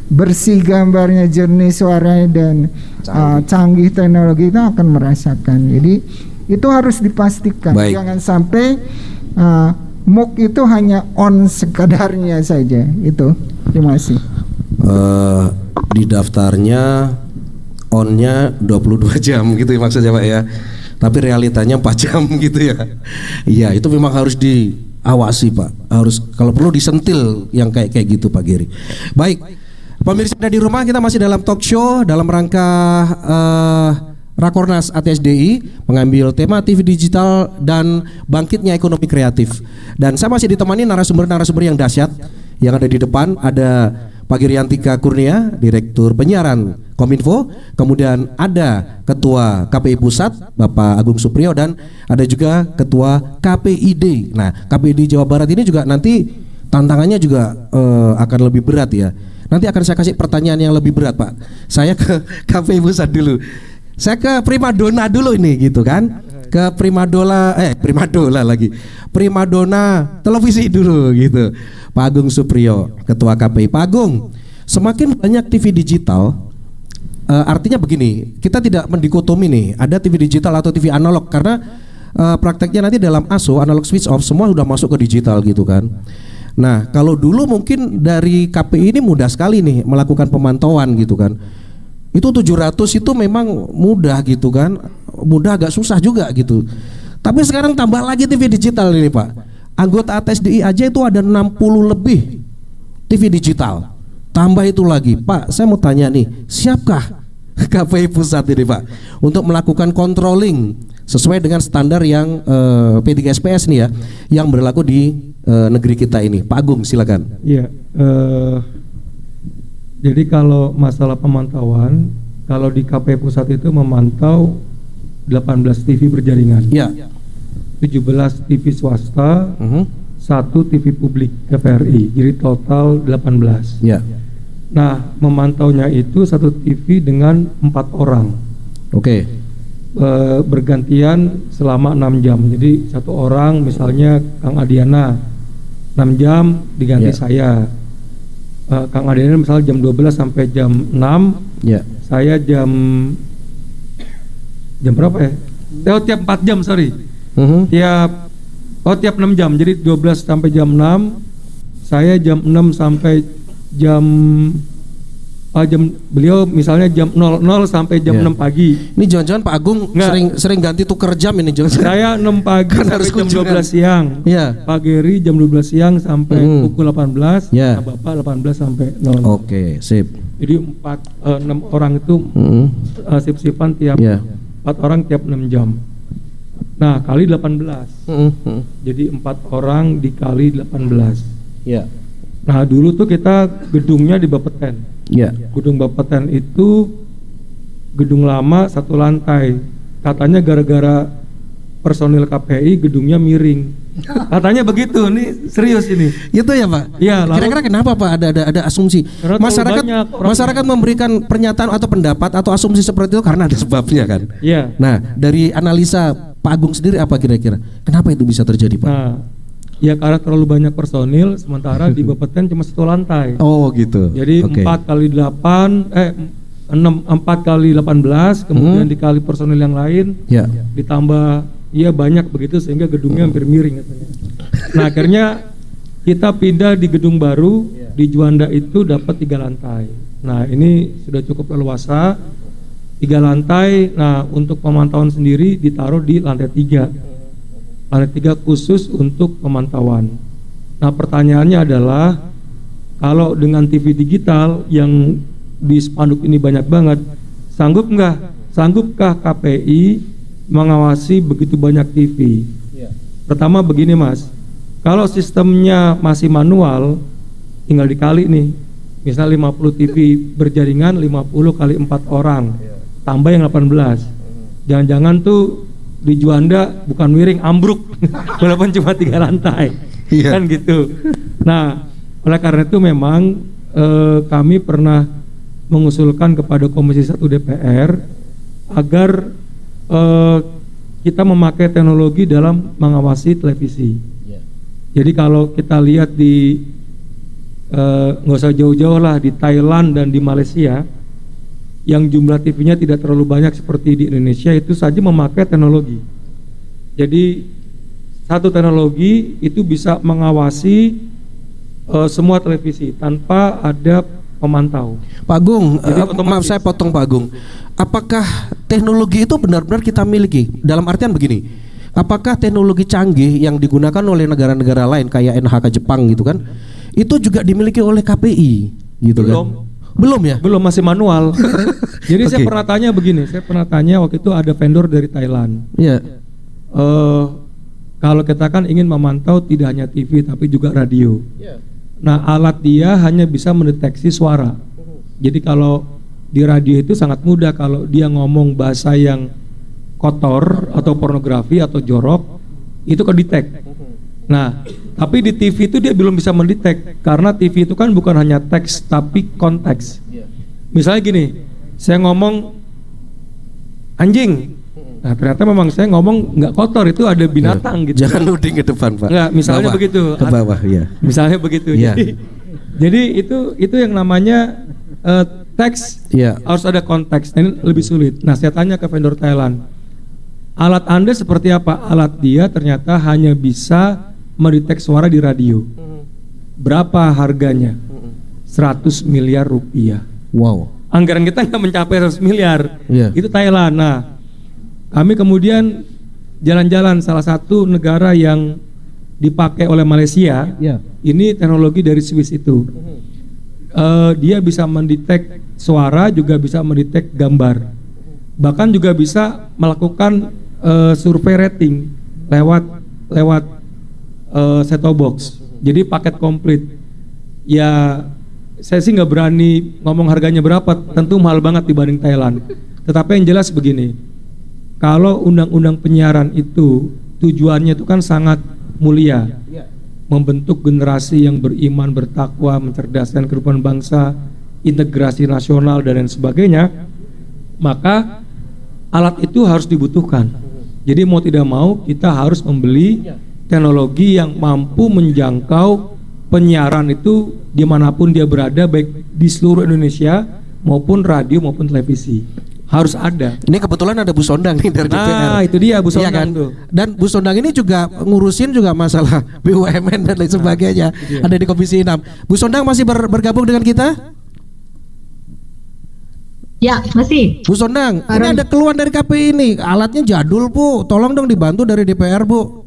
bersih gambarnya, jernih suaranya dan canggih, uh, canggih teknologi itu akan merasakan. Jadi itu harus dipastikan Baik. jangan sampai uh, MOOC itu hanya on sekadarnya saja itu. Terima kasih. Uh, di daftarnya onnya 22 [LAUGHS] jam gitu ya maksudnya Pak ya. Tapi realitanya 4 [LAUGHS] jam gitu ya. Iya itu memang harus diawasi Pak. Harus kalau perlu disentil yang kayak kayak gitu Pak Giri. Baik pemirsa di rumah kita masih dalam talk show dalam rangka uh, Rakornas ATSDI mengambil tema TV digital dan bangkitnya ekonomi kreatif. Dan saya masih ditemani narasumber-narasumber yang dahsyat yang ada di depan ada Pak Giriantika Kurnia, Direktur Penyiaran Kominfo, kemudian ada Ketua KPI Pusat Bapak Agung Supriyo dan ada juga Ketua KPID. Nah, KPID Jawa Barat ini juga nanti tantangannya juga uh, akan lebih berat ya. Nanti akan saya kasih pertanyaan yang lebih berat, Pak. Saya ke [LAUGHS] KPI Pusat dulu. Saya ke primadona dulu ini gitu kan. Ke primadona eh primadona lagi. Primadona televisi dulu gitu. Pak Agung Supriyo, Ketua KPI. Pak Agung, semakin banyak TV digital uh, artinya begini, kita tidak mendikotomi nih, ada TV digital atau TV analog karena uh, prakteknya nanti dalam ASO analog switch off semua sudah masuk ke digital gitu kan. Nah, kalau dulu mungkin dari KPI ini mudah sekali nih melakukan pemantauan gitu kan itu 700 itu memang mudah gitu kan mudah agak susah juga gitu tapi sekarang tambah lagi TV digital ini Pak anggota ATSDI aja itu ada 60 lebih TV digital tambah itu lagi Pak saya mau tanya nih siapkah [LAUGHS] KPI pusat ini Pak untuk melakukan controlling sesuai dengan standar yang eh, P3SPS nih ya yang berlaku di eh, negeri kita ini. Pak Agung silakan. Iya. eh, jadi kalau masalah pemantauan, kalau di KPI pusat itu memantau 18 TV berjaringan, Ya. 17 TV swasta, Mhm. satu TV publik TVRI, jadi total 18. Ya. Nah, memantaunya itu satu TV dengan empat orang, Oke. Eh, bergantian selama enam jam. Jadi satu orang, misalnya Kang Adiana, 6 jam diganti Ya. saya. Eh, Kang Adiana misalnya jam 12 sampai jam 6, Ya. saya jam jam berapa ya? Oh, tiap 4 jam, sorry. Mhm. Tiap oh tiap 6 jam. Jadi 12 sampai jam 6. Saya jam 6 sampai jam ah, jam beliau misalnya jam 00 sampai jam Ya. 6 pagi. Ini jangan-jangan Pak Agung Nggak. sering sering ganti tuker jam ini jangan. Saya 6 pagi [LAUGHS] Kan harus jam kunjungan. 12 siang. Iya. Pak Geri jam 12 siang sampai Mhm. pukul 18. Ya. Nah, Bapak 18 sampai 00. Oke, sip. Jadi 4 6 orang itu Mhm. eh, sip-sipan tiap Ya. 4 orang tiap 6 jam. Nah, kali 18. Mhm, mhm. Jadi empat orang dikali 18. Ya. Nah dulu tuh kita gedungnya di Bapeten. Ya. Gedung Bapeten itu gedung lama satu lantai. Katanya gara-gara personil KPI gedungnya miring. [LAUGHS] Katanya begitu. Ini serius ini. Itu ya Pak. Iya, lalu- Kira-kira kenapa Pak ada ada ada asumsi Karena masyarakat banyak masyarakat memberikan pernyataan atau pendapat atau asumsi seperti itu karena ada sebabnya kan. Iya. Nah dari analisa Pak Agung sendiri apa kira-kira? Kenapa itu bisa terjadi Pak? Nah, ya karena terlalu banyak personil, sementara [LAUGHS] di Bapeten cuma satu lantai. Oh gitu. Jadi. 4 kali 8 eh 6 4 kali 18 kemudian Hmm. dikali personil yang lain Ya. ditambah iya banyak begitu sehingga gedungnya hampir miring katanya. [LAUGHS] Nah akhirnya kita pindah di gedung baru di Juanda itu dapat tiga lantai. Nah ini sudah cukup leluasa tiga lantai. Nah untuk pemantauan sendiri ditaruh di lantai tiga. Lantai tiga khusus untuk pemantauan. Nah pertanyaannya adalah kalau dengan TV digital yang di spanduk ini banyak banget, sanggup nggak? Sanggupkah KPI mengawasi begitu banyak TV? Pertama begini mas, kalau sistemnya masih manual, tinggal dikali nih. Misal 50 TV berjaringan 50 kali 4 orang, tambah yang 18. Jangan-jangan tuh di Juanda bukan miring, ambruk, [LAUGHS] walaupun cuma tiga lantai, Iya. kan gitu. Nah, oleh karena itu memang eh, kami pernah mengusulkan kepada Komisi 1 DPR agar eh, kita memakai teknologi dalam mengawasi televisi. Jadi kalau kita lihat di eh, nggak usah jauh-jauh lah di Thailand dan di Malaysia yang jumlah TV-nya tidak terlalu banyak seperti di Indonesia itu saja memakai teknologi. Jadi satu teknologi itu bisa mengawasi eh, semua televisi tanpa ada pemantau. Pak Agung, Jadi eh, maaf saya potong Pak Agung. Apakah teknologi itu benar-benar kita miliki? Dalam artian begini, apakah teknologi canggih yang digunakan oleh negara-negara lain kayak NHK Jepang gitu kan, itu juga dimiliki oleh KPI gitu Belum. kan? Belum ya? Belum masih manual. [LAUGHS] Jadi saya Oke. pernah tanya begini, saya pernah tanya waktu itu ada vendor dari Thailand. Iya. eh kalau kita kan ingin memantau tidak hanya TV tapi juga radio. Nah, alat dia hanya bisa mendeteksi suara. Jadi kalau di radio itu sangat mudah kalau dia ngomong bahasa yang kotor atau pornografi atau jorok itu ke detect. Nah, tapi di TV itu dia belum bisa mendetek karena TV itu kan bukan hanya teks tapi konteks. Misalnya gini, saya ngomong anjing. Nah, ternyata memang saya ngomong nggak kotor itu ada binatang gitu. Jangan nuding ke depan, Pak. Nggak, misalnya Bawah. begitu. Ke bawah, ya. Misalnya begitu. Iya. Jadi, jadi itu itu yang namanya eh, teks Iya. harus ada konteks. Ini lebih sulit. Nah, saya tanya ke vendor Thailand. Alat Anda seperti apa? Alat dia ternyata hanya bisa mendetek suara di radio. Berapa harganya? 100 miliar rupiah. Wow. Anggaran kita nggak mencapai 100 miliar. Iya. Itu Thailand. Nah, kami kemudian jalan-jalan salah satu negara yang dipakai oleh Malaysia. Iya. Ini teknologi dari Swiss itu. eh, dia bisa mendetek suara juga bisa mendetek gambar bahkan juga bisa melakukan eh, survei rating lewat lewat eh, set-top box. Jadi paket komplit. Ya saya sih nggak berani ngomong harganya berapa tentu mahal banget dibanding Thailand. Tetapi yang jelas begini kalau undang-undang penyiaran itu tujuannya itu kan sangat mulia. Membentuk generasi yang beriman bertakwa mencerdaskan kehidupan bangsa integrasi nasional dan lain sebagainya maka alat itu harus dibutuhkan. Jadi mau tidak mau kita harus membeli teknologi yang mampu menjangkau penyiaran itu di mana pun dia berada baik di seluruh Indonesia maupun radio maupun televisi harus ada Ini kebetulan ada Bu Sondang nih dari DPR. Nah, itu dia Bu Iya Sondang kan? tuh. Dan Bu Sondang ini juga ngurusin juga masalah [LAUGHS] BUMN dan lain sebagainya. ada di Komisi 6. Bu Sondang masih ber- bergabung dengan kita? Ya, masih. Bu Sondang, ini Bareng. ada keluhan dari KPI ini. Alatnya jadul, Bu. Tolong dong dibantu dari DPR, Bu.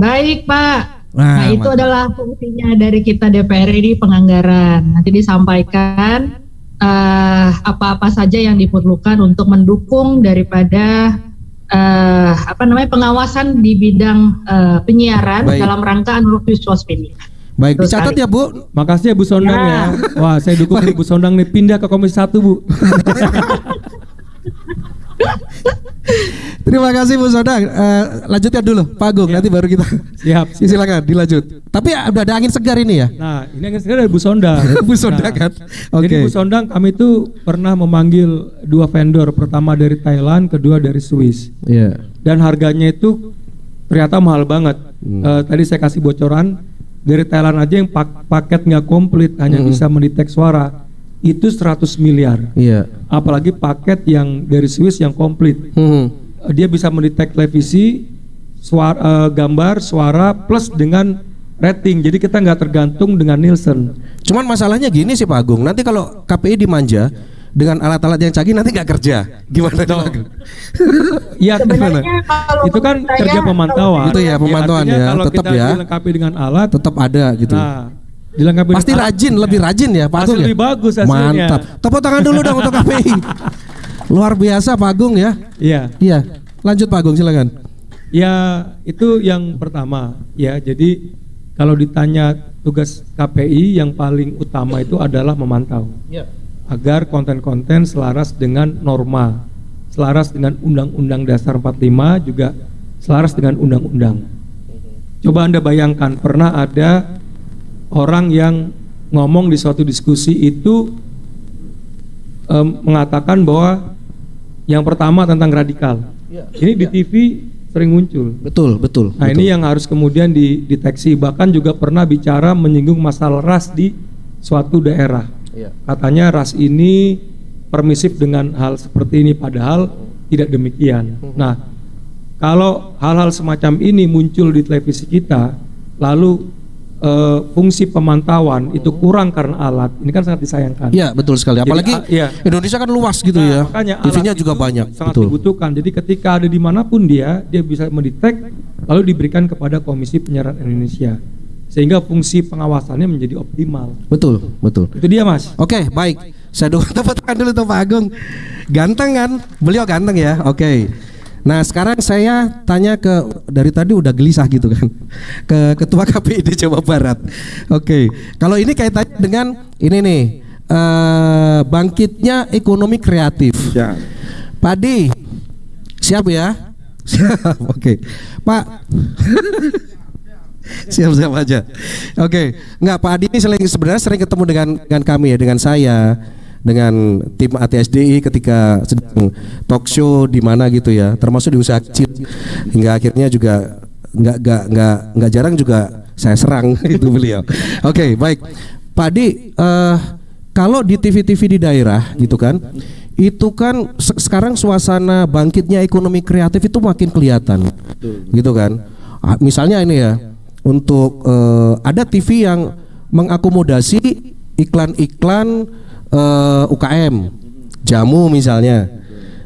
Baik, Pak. Nah, Nah, itu mantap. adalah fungsinya dari kita DPR ini penganggaran. Nanti disampaikan eh, apa-apa saja yang diperlukan untuk mendukung daripada eh, apa namanya pengawasan di bidang eh, penyiaran Baik. dalam rangka analog visual spinning. Baik, Betul dicatat sekali. ya, Bu. Makasih ya Bu Sondang ya. Wah, saya dukung [LAUGHS] nih Bu Sondang nih pindah ke Komisi 1, Bu. [LAUGHS] Terima kasih Bu Sondang. Eh, lanjutkan dulu, Pak Agung. Nanti baru kita. Siap. [LAUGHS] Silakan, dilanjut. Tapi udah ada angin segar ini ya. Nah, ini yang sekarang dari Bu Sondang. [LAUGHS] Bu Sondang kan? Oke. Jadi Bu Sondang kami itu pernah memanggil dua vendor, pertama dari Thailand, kedua dari Swiss. Iya. Dan harganya itu ternyata mahal banget. Eh, tadi saya kasih bocoran dari Thailand aja yang pak- paket nggak komplit hanya bisa mendetek suara itu 100 miliar. Iya. Apalagi paket yang dari Swiss yang komplit. Hmm. Dia bisa mendetek televisi, suara, eh, gambar, suara plus dengan rating. Jadi kita nggak tergantung dengan Nielsen. Cuman masalahnya gini sih Pak Agung. Nanti kalau KPI dimanja dengan alat-alat yang canggih nanti nggak kerja. Gimana Agung? [LAUGHS] Iya, kalau itu kan kerja pemantauan. Itu ya, pemantauan artinya ya, Kalau tetap kita ya. dilengkapi dengan alat, Tetap ada gitu. nah dilengkapi Pasti rajin, lebih rajin ya Pak Pasti Agung ya? lebih bagus hasilnya. Mantap. Tepuk tangan dulu dong untuk KPI. [LAUGHS] Luar biasa Pak Agung ya. Iya. Iya. Lanjut Pak Agung silakan. Ya itu yang pertama ya jadi kalau ditanya tugas KPI yang paling utama itu adalah memantau agar konten-konten selaras dengan norma, selaras dengan Undang-Undang Dasar 45 juga selaras dengan undang-undang. Coba Anda bayangkan pernah ada orang yang ngomong di suatu diskusi itu em, mengatakan bahwa yang pertama tentang radikal. Ini di TV sering muncul. Betul, betul. Nah betul. ini yang harus kemudian dideteksi. Bahkan juga pernah bicara menyinggung masalah ras di suatu daerah. Katanya ras ini permisif dengan hal seperti ini, padahal tidak demikian. Nah kalau hal-hal semacam ini muncul di televisi kita, lalu eh, fungsi pemantauan itu kurang karena alat, ini kan sangat disayangkan. Iya, betul sekali. Jadi, Apalagi ah, iya. Indonesia kan luas gitu Nah, ya. Makanya TV-nya juga banyak. Sangat betul. dibutuhkan. Jadi ketika ada di mana pun dia, dia bisa mendetek lalu diberikan kepada Komisi Penyiaran Indonesia, sehingga fungsi pengawasannya menjadi optimal. Betul, betul. Itu dia mas. Oke, baik. Saya dukung [LAUGHS] tepuk tangan dulu tuh Pak Agung. Ganteng kan? Beliau ganteng ya. Oke. Nah, sekarang saya tanya ke dari tadi udah gelisah gitu kan. [LAUGHS] Ke Ketua [LAUGHS] KPI di Jawa Barat. Oke. Kalau ini kaitannya dengan ini nih eh, bangkitnya ekonomi kreatif. Pak Di, siap ya? [LAUGHS] Siap. Oke. Pak Siap-siap aja. Oke, nggak Pak Adi ini sering, sebenarnya sering ketemu dengan dengan kami ya, dengan saya, dengan tim ATSDI ketika sedang talk show di mana gitu ya, termasuk di usaha kecil, hingga akhirnya juga nggak nggak nggak nggak jarang juga saya serang [LAUGHS] itu beliau. Oke, baik, Pak Adi, eh, kalau di TV-TV di daerah gitu kan, itu kan se- sekarang suasana bangkitnya ekonomi kreatif itu makin kelihatan, gitu kan. Ah, Misalnya ini ya, untuk eh, ada TV yang mengakomodasi iklan-iklan eh, UKM, jamu misalnya,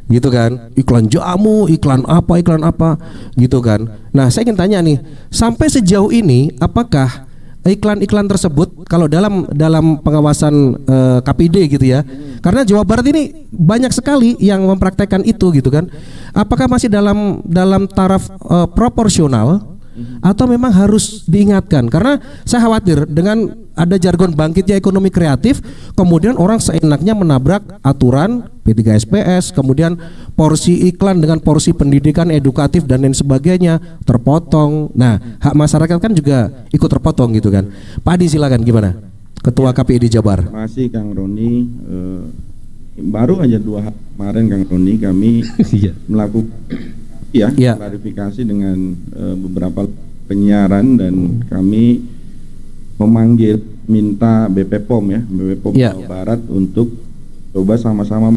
gitu kan, iklan jamu, iklan apa, iklan apa, gitu kan. Nah, saya ingin tanya nih, sampai sejauh ini apakah iklan-iklan tersebut kalau dalam dalam pengawasan eh, KPD gitu ya. Karena Jawa Barat ini banyak sekali yang mempraktekkan itu gitu kan. Apakah masih dalam dalam taraf eh, proporsional atau memang harus diingatkan? Karena saya khawatir dengan ada jargon bangkitnya ekonomi kreatif kemudian orang seenaknya menabrak aturan P3SPS kemudian porsi iklan dengan porsi pendidikan edukatif dan lain sebagainya terpotong. Nah hak masyarakat kan juga ikut terpotong gitu kan. Pak Adi silakan gimana? Ketua KPI di Jabar. Terima kasih Kang Roni. Eh, baru aja dua hari kemarin Kang Roni kami [LAUGHS] melakukan ya Iya. klarifikasi dengan eh, beberapa penyiaran dan kami memanggil minta BP POM ya BP POM Iya. Jawa Barat untuk coba sama-sama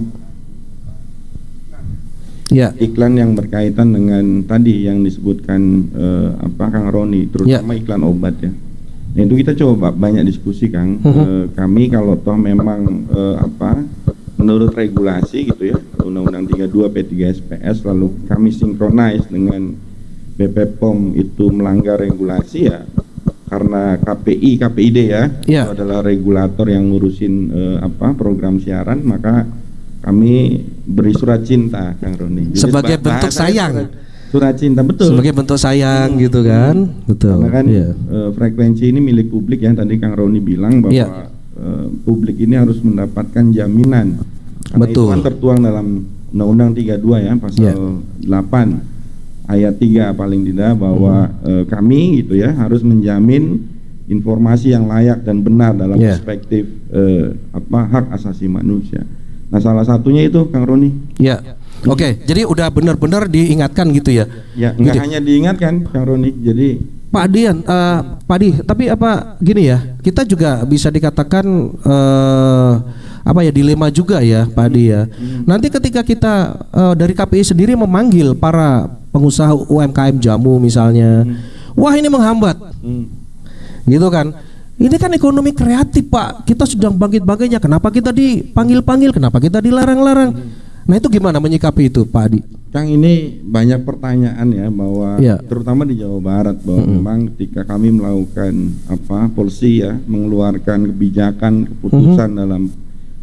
ya iklan yang berkaitan dengan tadi yang disebutkan eh, apa Kang Roni terutama iklan obat ya. Nah, itu kita coba banyak diskusi Kang. Eh, kami kalau toh memang eh, apa menurut regulasi gitu ya Undang-Undang 32 P3SPS lalu kami sinkronis dengan BP POM itu melanggar regulasi ya karena KPI KPID ya Iya. itu adalah regulator yang ngurusin eh, apa program siaran maka kami beri surat cinta Kang Roni Jadi Sebagai bentuk sayang. surat, surat cinta betul sebagai bentuk sayang gitu kan betul karena kan Iya. eh, frekuensi ini milik publik ya tadi Kang Roni bilang bahwa Iya. Eh, publik ini harus mendapatkan jaminan karena Betul. itu kan tertuang dalam Undang-Undang 32 ya pasal Iya. 8 ayat 3 paling tidak bahwa Hmm. eh, kami gitu ya harus menjamin informasi yang layak dan benar dalam Iya. perspektif eh, apa hak asasi manusia. Nah salah satunya itu Kang Roni Ya, oke. Jadi udah benar-benar diingatkan gitu ya. ya nggak Gitu. hanya diingatkan Kang Roni jadi Pak Dian, eh, Pak Di, tapi apa gini ya? Kita juga bisa dikatakan eh, apa ya dilema juga ya, Pak Di ya. Nanti ketika kita eh, dari KPI sendiri memanggil para pengusaha UMKM jamu misalnya, wah ini menghambat, gitu kan? Ini kan ekonomi kreatif Pak. Kita sedang bangkit-bangkitnya. Kenapa kita dipanggil-panggil? Kenapa kita dilarang-larang? Nah itu gimana menyikapi itu, Pak Adi? Kang ini banyak pertanyaan ya bahwa Iya. terutama di Jawa Barat bahwa memang ketika kami melakukan apa polisi ya mengeluarkan kebijakan keputusan dalam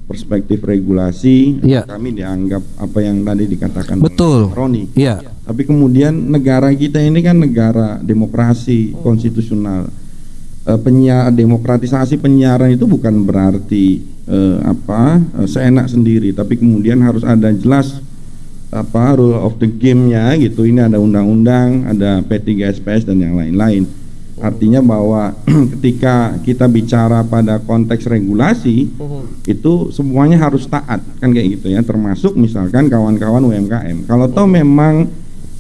perspektif regulasi Iya. kami dianggap apa yang tadi dikatakan Betul. Roni. Iya. Tapi kemudian negara kita ini kan negara demokrasi konstitusional. Eh, penyiar demokratisasi penyiaran itu bukan berarti eh, apa eh, seenak sendiri, tapi kemudian harus ada jelas apa rule of the game-nya gitu. Ini ada undang-undang, ada P3SPS dan yang lain-lain. Artinya bahwa [CLEARS THROAT] ketika kita bicara pada konteks regulasi itu semuanya harus taat kan kayak gitu ya, termasuk misalkan kawan-kawan UMKM. Kalau toh memang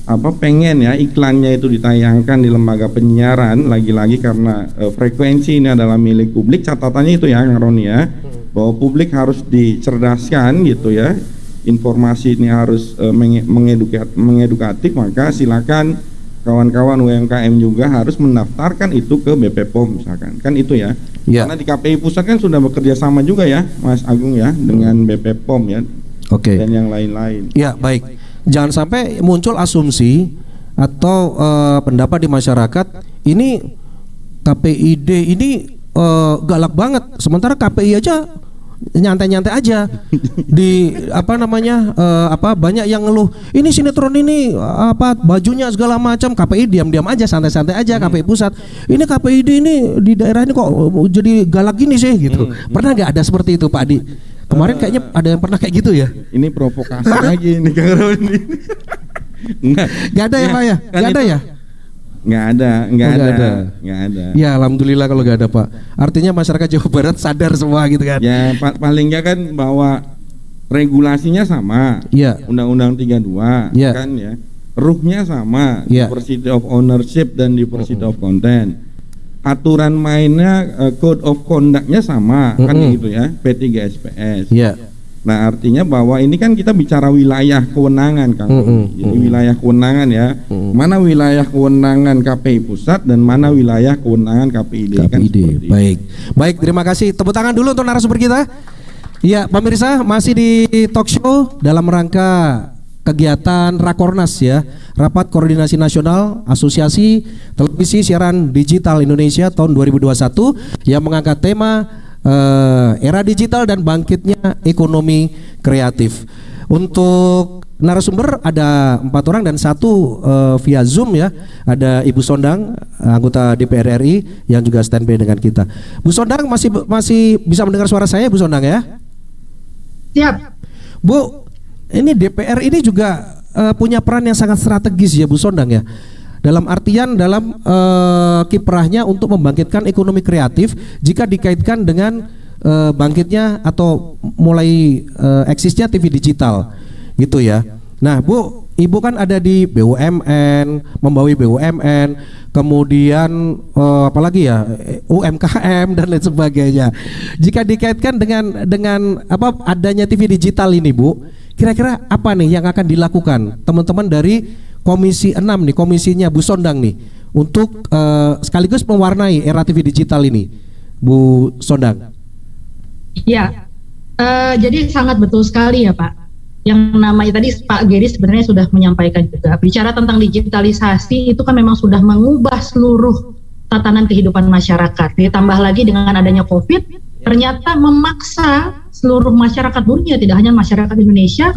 apa pengen ya iklannya itu ditayangkan di lembaga penyiaran lagi-lagi karena eh, frekuensi ini adalah milik publik. Catatannya itu ya Kang Roni ya bahwa publik harus dicerdaskan gitu ya. Informasi ini harus eh, menge- mengedukat, mengedukatif maka silakan kawan-kawan UMKM juga harus mendaftarkan itu ke BP POM misalkan. Kan itu ya. Ya. karena di KPI pusat kan sudah bekerja sama juga ya Mas Agung ya dengan BP POM ya. Oke. dan yang lain-lain. Ya baik, jangan sampai muncul asumsi atau eh, pendapat di masyarakat ini KPID ini eh, galak banget, sementara KPI aja nyantai-nyantai aja. Di apa namanya eh, apa banyak yang ngeluh ini sinetron ini apa bajunya segala macam. KPI diam-diam aja santai-santai aja KPI pusat. Ini KPID ini di daerah ini kok jadi galak gini sih? Gitu. Pernah nggak ada seperti itu Pak Adi kemarin kayaknya ada yang pernah kayak gitu ya Ini provokasi lagi nih Kang Roni. Enggak. Gak ada ya Pak ya? Kan Gak ada ya? Enggak ada, enggak Oh, ada. ada. Enggak ada. Ya alhamdulillah kalau gak ada Pak Artinya masyarakat Jawa Barat sadar semua gitu kan Ya pa- paling enggak kan bahwa regulasinya sama. Iya Undang-Undang 32 Iya. kan ya. Ruhnya sama, Iya. diversity of ownership dan diversity of content. Aturan mainnya eh, code of conduct-nya sama kan Mm-mm. gitu ya, P3SPS. Iya Nah, artinya bahwa ini kan kita bicara wilayah kewenangan, Kang. Mm-mm, Jadi mm-mm. wilayah kewenangan ya. Mm-mm. Mana wilayah kewenangan KPI pusat dan mana wilayah kewenangan KPID, kan KPID seperti itu. Baik Baik terima kasih Tepuk tangan dulu untuk narasumber kita Ya pemirsa masih di talk show dalam rangka kegiatan Rakornas ya, Rapat Koordinasi Nasional Asosiasi Televisi Siaran Digital Indonesia tahun 2021 yang mengangkat tema uh, era digital dan bangkitnya ekonomi kreatif. Untuk narasumber ada empat orang dan satu uh, via Zoom ya. Ada Ibu Sondang, anggota DPR RI yang juga standby dengan kita. Bu Sondang masih masih bisa mendengar suara saya, Bu Sondang ya? Siap. Bu, ini DPR ini juga uh, punya peran yang sangat strategis ya Bu Sondang ya. Dalam artian dalam uh, kiprahnya untuk membangkitkan ekonomi kreatif jika dikaitkan dengan uh, bangkitnya atau mulai uh, eksisnya TV digital gitu ya. Nah, Bu, Ibu kan ada di BUMN, membawa BUMN, kemudian uh, apalagi ya UMKM dan lain sebagainya. Jika dikaitkan dengan dengan apa adanya TV digital ini, Bu, Kira-kira apa nih yang akan dilakukan teman-teman dari Komisi 6 nih, komisinya Bu Sondang nih untuk uh, sekaligus mewarnai era TV digital ini, Bu Sondang? Ya, uh, jadi sangat betul sekali ya Pak. Yang namanya tadi Pak Geri sebenarnya sudah menyampaikan juga bicara tentang digitalisasi itu kan memang sudah mengubah seluruh tatanan kehidupan masyarakat. Ditambah lagi dengan adanya COVID, ternyata memaksa seluruh masyarakat dunia, tidak hanya masyarakat Indonesia,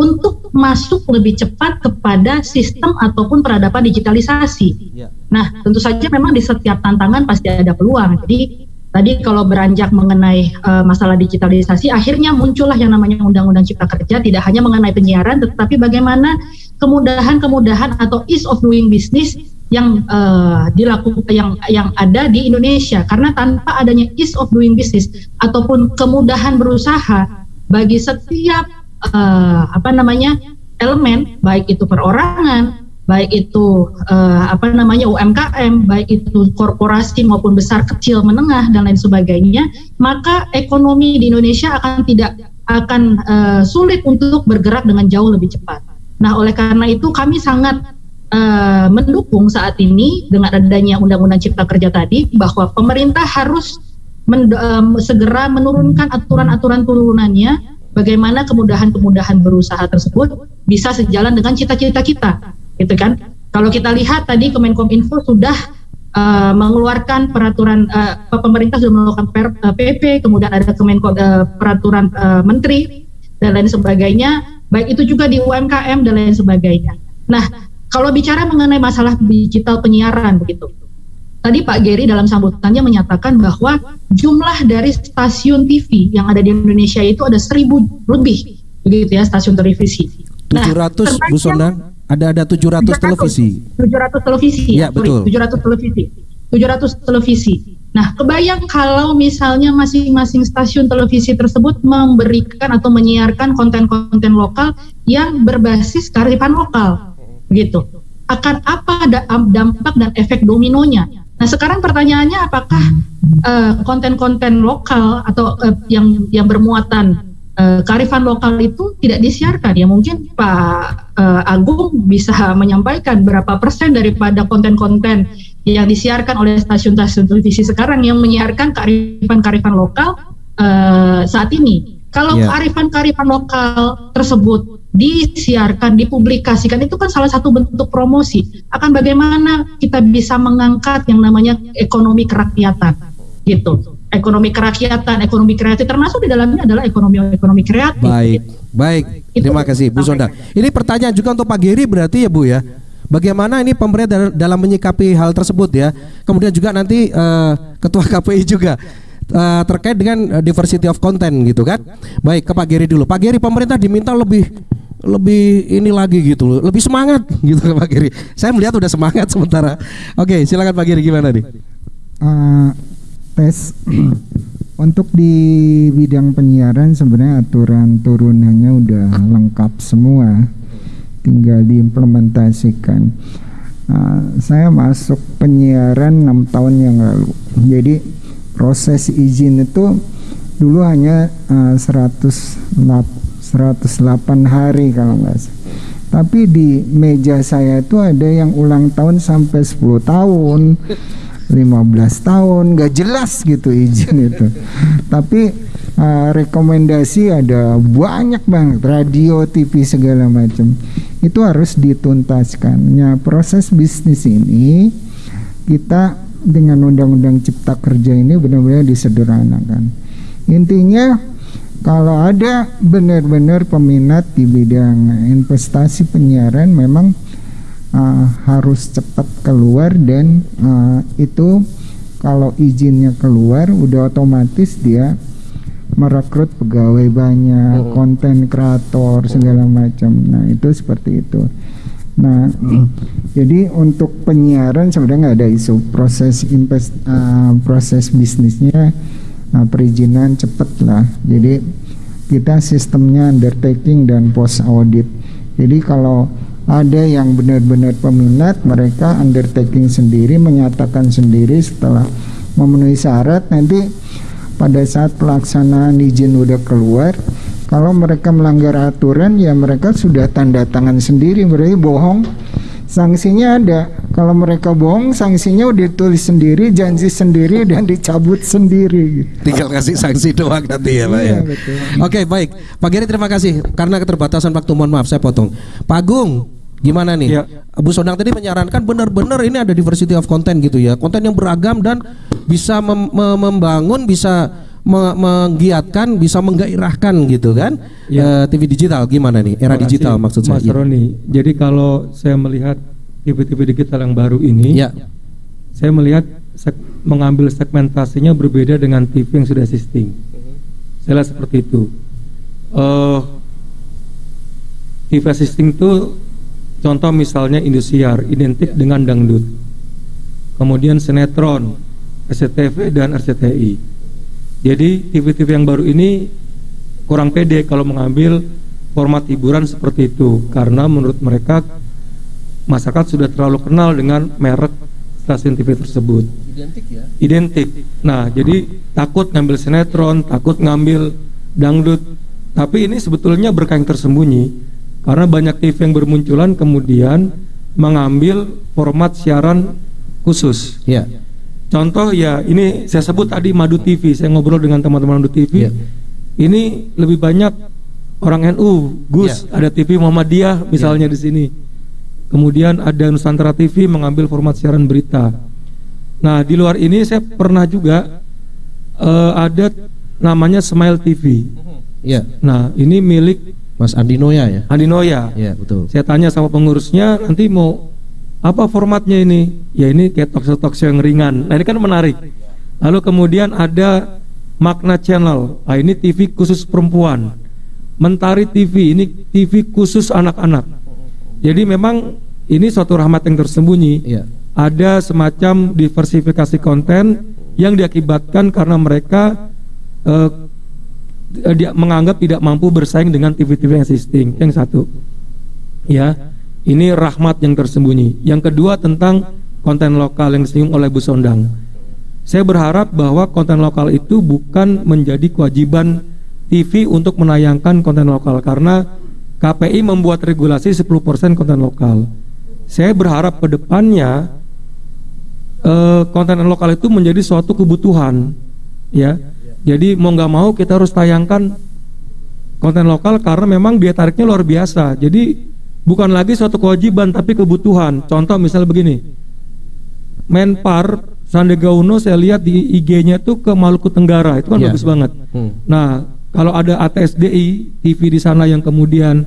untuk masuk lebih cepat kepada sistem ataupun peradaban digitalisasi. Ya. Nah, tentu saja memang di setiap tantangan pasti ada peluang. Jadi tadi kalau beranjak mengenai uh, masalah digitalisasi, akhirnya muncullah yang namanya Undang-Undang Cipta Kerja, tidak hanya mengenai penyiaran, tetapi bagaimana kemudahan-kemudahan atau ease of doing business yang uh, dilakukan yang yang ada di Indonesia karena tanpa adanya ease of doing business ataupun kemudahan berusaha bagi setiap uh, apa namanya elemen baik itu perorangan baik itu uh, apa namanya UMKM baik itu korporasi maupun besar kecil menengah dan lain sebagainya maka ekonomi di Indonesia akan tidak akan uh, sulit untuk bergerak dengan jauh lebih cepat. Nah oleh karena itu kami sangat uh, mendukung saat ini dengan adanya Undang-Undang Cipta Kerja tadi bahwa pemerintah harus men, um, segera menurunkan aturan-aturan turunannya bagaimana kemudahan-kemudahan berusaha tersebut bisa sejalan dengan cita-cita kita, gitu kan? Kalau kita lihat tadi Kemenkominfo sudah uh, mengeluarkan peraturan uh, pemerintah sudah melakukan per, uh, PP, kemudian ada Kemenko uh, peraturan uh, menteri dan lain sebagainya, baik itu juga di UMKM dan lain sebagainya. Nah, kalau bicara mengenai masalah digital penyiaran begitu. Tadi Pak Geri dalam sambutannya menyatakan bahwa jumlah dari stasiun TV yang ada di Indonesia itu ada seribu lebih begitu ya stasiun televisi. 700 nah, Bu Sondang, ada ada 700, 700 televisi. 700 televisi. Ya, betul. 700 televisi. 700 televisi. Nah, kebayang kalau misalnya masing-masing stasiun televisi tersebut memberikan atau menyiarkan konten-konten lokal yang berbasis kearifan lokal gitu. Akan apa dampak dan efek dominonya? Nah sekarang pertanyaannya apakah eh, konten-konten uh, lokal atau uh, yang yang bermuatan uh, kearifan lokal itu tidak disiarkan? Ya mungkin Pak uh, Agung bisa menyampaikan berapa persen daripada konten-konten yang disiarkan oleh stasiun-stasiun televisi sekarang yang menyiarkan kearifan-kearifan lokal uh, saat ini. Kalau yeah. kearifan-kearifan lokal tersebut disiarkan, dipublikasikan itu kan salah satu bentuk promosi akan bagaimana kita bisa mengangkat yang namanya ekonomi kerakyatan gitu. Ekonomi kerakyatan, ekonomi kreatif termasuk di dalamnya adalah ekonomi ekonomi kreatif. Baik, baik. Terima kasih Bu Sonda. Ini pertanyaan juga untuk Pak Giri berarti ya Bu ya. Bagaimana ini pemerintah dalam menyikapi hal tersebut ya. Kemudian juga nanti uh, Ketua [LAUGHS] KPI juga uh, terkait dengan diversity of content gitu kan. Baik ke Pak Giri dulu. Pak Giri pemerintah diminta lebih lebih ini lagi gitu lebih semangat [LAUGHS] gitu Pak Giri. Saya melihat udah semangat [LAUGHS] sementara. Oke, silakan Pak Giri gimana nih? Uh, tes [CLEARS THROAT] untuk di bidang penyiaran sebenarnya aturan turunannya udah lengkap semua, tinggal diimplementasikan. Uh, saya masuk penyiaran enam tahun yang lalu, jadi proses izin itu dulu hanya uh, 108 108 hari kalau nggak salah. Tapi di meja saya itu ada yang ulang tahun sampai 10 tahun, 15 tahun, nggak jelas gitu izin [LAUGHS] itu. Tapi uh, rekomendasi ada banyak banget radio, TV segala macam. Itu harus dituntaskan. Ya, proses bisnis ini kita dengan undang-undang cipta kerja ini benar-benar disederhanakan. Intinya kalau ada benar-benar peminat di bidang investasi penyiaran memang uh, harus cepat keluar dan uh, itu kalau izinnya keluar udah otomatis dia merekrut pegawai banyak, konten kreator segala macam. Nah, itu seperti itu. Nah, jadi untuk penyiaran sebenarnya nggak ada isu proses invest uh, proses bisnisnya uh, perizinan cepet lah. Jadi kita sistemnya undertaking dan post audit. Jadi kalau ada yang benar-benar peminat, mereka undertaking sendiri, menyatakan sendiri setelah memenuhi syarat nanti pada saat pelaksanaan izin udah keluar kalau mereka melanggar aturan ya mereka sudah tanda tangan sendiri berarti bohong sanksinya ada kalau mereka bohong sanksinya udah ditulis sendiri janji sendiri dan dicabut sendiri gitu. Tinggal kasih sanksi doang nanti ya Pak Iya, ya. betul. Oke baik, Pak Giri terima kasih karena keterbatasan waktu mohon maaf saya potong. Pak Agung gimana nih? Ya. Bu Sondang tadi menyarankan benar-benar ini ada diversity of content gitu ya, konten yang beragam dan bisa mem- me- membangun, bisa me- menggiatkan, bisa menggairahkan gitu kan? Ya. Eh, TV digital gimana nih? Era digital maksud saya. Mas Roni. Jadi kalau saya melihat TV-TV digital yang baru ini, Ya. saya melihat seg- mengambil segmentasinya berbeda dengan TV yang sudah existing. Saya lihat seperti itu. Eh TV existing itu contoh misalnya Indosiar identik dengan dangdut. Kemudian sinetron, SCTV dan RCTI. Jadi TV-TV yang baru ini kurang pede kalau mengambil format hiburan seperti itu karena menurut mereka masyarakat sudah terlalu kenal dengan merek stasiun TV tersebut. Identik ya. Identik. Nah, jadi takut ngambil sinetron, takut ngambil dangdut. Tapi ini sebetulnya berkah yang tersembunyi karena banyak TV yang bermunculan kemudian mengambil format siaran khusus. Ya. Contoh ya ini saya sebut tadi Madu TV. Saya ngobrol dengan teman-teman Madu TV. Iya. Ini lebih banyak orang NU, Gus, Iya. ada TV Muhammadiyah misalnya di sini. Kemudian ada Nusantara TV mengambil format siaran berita. Nah di luar ini saya pernah juga eh, ada namanya Smile TV. Ya. Nah ini milik Mas Andi Noya ya. Andi Noya. Ya betul. Saya tanya sama pengurusnya nanti mau apa formatnya ini? Ya ini kayak talk show talk show yang ringan. Nah ini kan menarik. Lalu kemudian ada Makna Channel. Nah ini TV khusus perempuan. Mentari TV ini TV khusus anak-anak. Jadi memang ini suatu rahmat yang tersembunyi. Iya. Ada semacam diversifikasi konten yang diakibatkan karena mereka eh, eh, dia menganggap tidak mampu bersaing dengan TV-TV yang existing. Yang satu, ya, ini rahmat yang tersembunyi. Yang kedua tentang konten lokal yang disinggung oleh Bu Sondang. Saya berharap bahwa konten lokal itu bukan menjadi kewajiban TV untuk menayangkan konten lokal karena KPI membuat regulasi 10% konten lokal. Saya berharap ke depannya eh, konten lokal itu menjadi suatu kebutuhan, ya. Jadi mau nggak mau kita harus tayangkan konten lokal karena memang dia tariknya luar biasa. Jadi bukan lagi suatu kewajiban tapi kebutuhan. Contoh misalnya begini, Menpar Sandiaga Uno saya lihat di IG-nya tuh ke Maluku Tenggara itu kan Iya. bagus banget. Hmm. Nah, kalau ada ATSDI TV di sana yang kemudian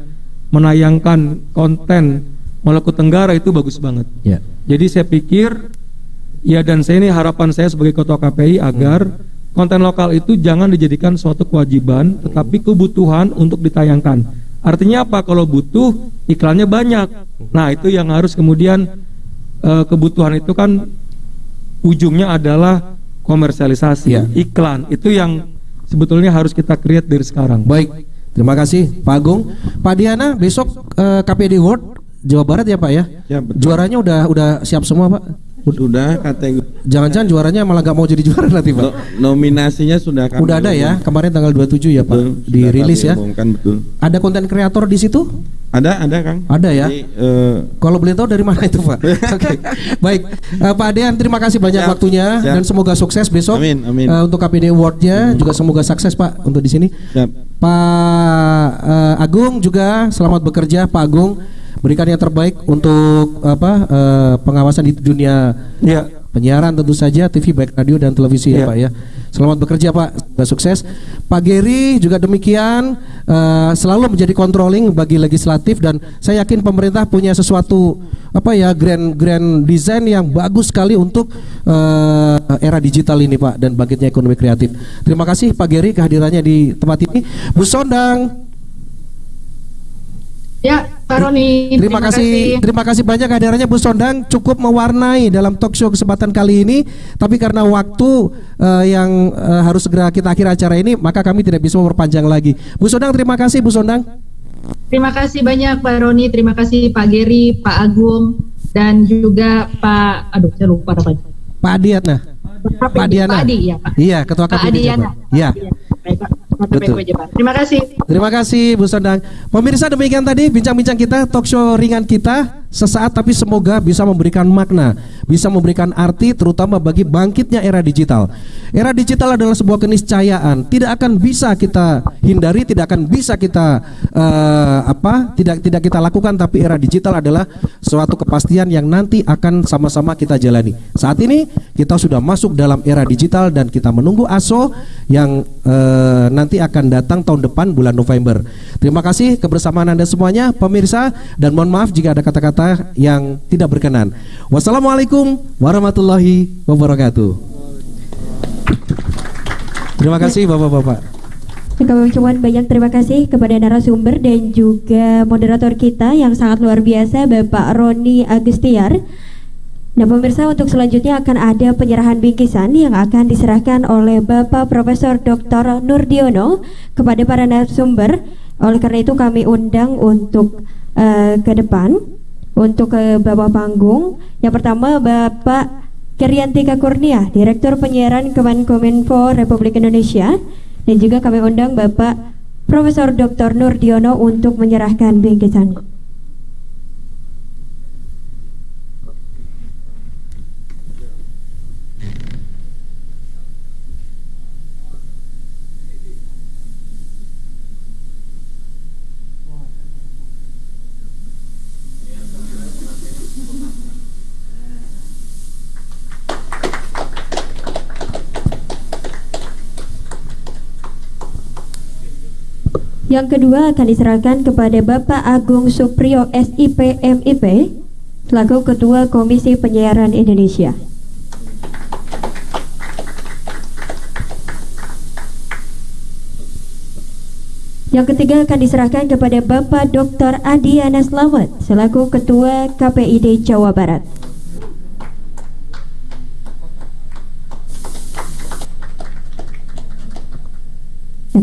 menayangkan konten Maluku Tenggara itu bagus banget. Ya. Jadi saya pikir ya dan saya ini harapan saya sebagai ketua KPI agar konten lokal itu jangan dijadikan suatu kewajiban tetapi kebutuhan untuk ditayangkan. Artinya apa? Kalau butuh iklannya banyak. Nah, itu yang harus kemudian eh, kebutuhan itu kan ujungnya adalah komersialisasi, Ya. iklan. Itu yang sebetulnya harus kita create dari sekarang. Baik, terima kasih Pak Agung. Pak Diana besok eh, KPD World Jawa Barat ya Pak ya? Ya, betul. Juaranya udah udah siap semua Pak. Sudah kategori Jangan-jangan juaranya malah nggak mau jadi juara nanti Pak. no- nominasinya sudah kami Udah ada ya, kemarin tanggal 27 ya Pak, Betul, dirilis ya. umumkan, betul. Ada konten kreator di situ? Ada, ada Kang. Ada ya. Jadi, eh, Kalau boleh tahu dari mana itu Pak? [LAUGHS] Oke, baik. Eh, Pak Adean terima kasih banyak Siap, waktunya siap. dan semoga sukses besok. Amin, amin. Eh, untuk KPD Award-nya juga semoga sukses Pak untuk di sini. siap. Pak eh, Agung juga selamat bekerja Pak Agung berikan yang terbaik untuk apa eh, pengawasan di dunia Ya. penyiaran tentu saja TV baik radio dan televisi ya Ya. Pak ya. Selamat bekerja Pak, semoga sukses. Pak Geri juga demikian eh, selalu menjadi controlling bagi legislatif dan saya yakin pemerintah punya sesuatu apa ya grand grand design yang bagus sekali untuk eh, era digital ini Pak dan bangkitnya ekonomi kreatif. Terima kasih Pak Geri kehadirannya di tempat ini. Bu Sondang Ya, Pak Roni. Terima kasih, terima kasih banyak kehadirannya Bu Sondang cukup mewarnai dalam talk show kesempatan kali ini. Tapi karena waktu eh, yang eh, harus segera kita akhir acara ini, maka kami tidak bisa memperpanjang lagi. Bu Sondang, terima kasih Bu Sondang. Terima kasih banyak Pak Roni, terima kasih Pak Geri, Pak Agung, dan juga Pak, aduh saya lupa apa. Pak Adiatna. Pak Pak Diana. Pak Adi ya Pak. Iya, Ketua Pak KPD Adiana. Iya. Baik, Pak. Betul. Terima kasih. Terima kasih Bu Sondang. Pemirsa demikian tadi bincang-bincang kita talk show ringan kita sesaat tapi semoga bisa memberikan makna, bisa memberikan arti terutama bagi bangkitnya era digital. Era digital adalah sebuah keniscayaan, tidak akan bisa kita hindari, tidak akan bisa kita eh, apa? tidak tidak kita lakukan tapi era digital adalah suatu kepastian yang nanti akan sama-sama kita jalani. Saat ini kita sudah masuk dalam era digital dan kita menunggu ASO yang eh, nanti akan datang tahun depan bulan November. Terima kasih kebersamaan Anda semuanya pemirsa dan mohon maaf jika ada kata-kata yang tidak berkenan. Wassalamualaikum warahmatullahi wabarakatuh. Terima kasih Bapak-bapak. Kami ucapkan banyak terima kasih kepada narasumber dan juga moderator kita yang sangat luar biasa Bapak Roni Agustiar. Nah pemirsa untuk selanjutnya akan ada penyerahan bingkisan yang akan diserahkan oleh Bapak Profesor Dr. Nurdiono kepada para narasumber. Oleh karena itu kami undang untuk eh, ke depan untuk ke bawah panggung. Yang pertama Bapak Keriantika Kurnia, Direktur Penyiaran Kemenkominfo Republik Indonesia dan juga kami undang Bapak Profesor Dr. Nurdiono untuk menyerahkan bingkisan. Yang kedua akan diserahkan kepada Bapak Agung Supriyo SIP MIP selaku Ketua Komisi Penyiaran Indonesia. Yang ketiga akan diserahkan kepada Bapak Dr. Adiana Slamet selaku Ketua KPID Jawa Barat.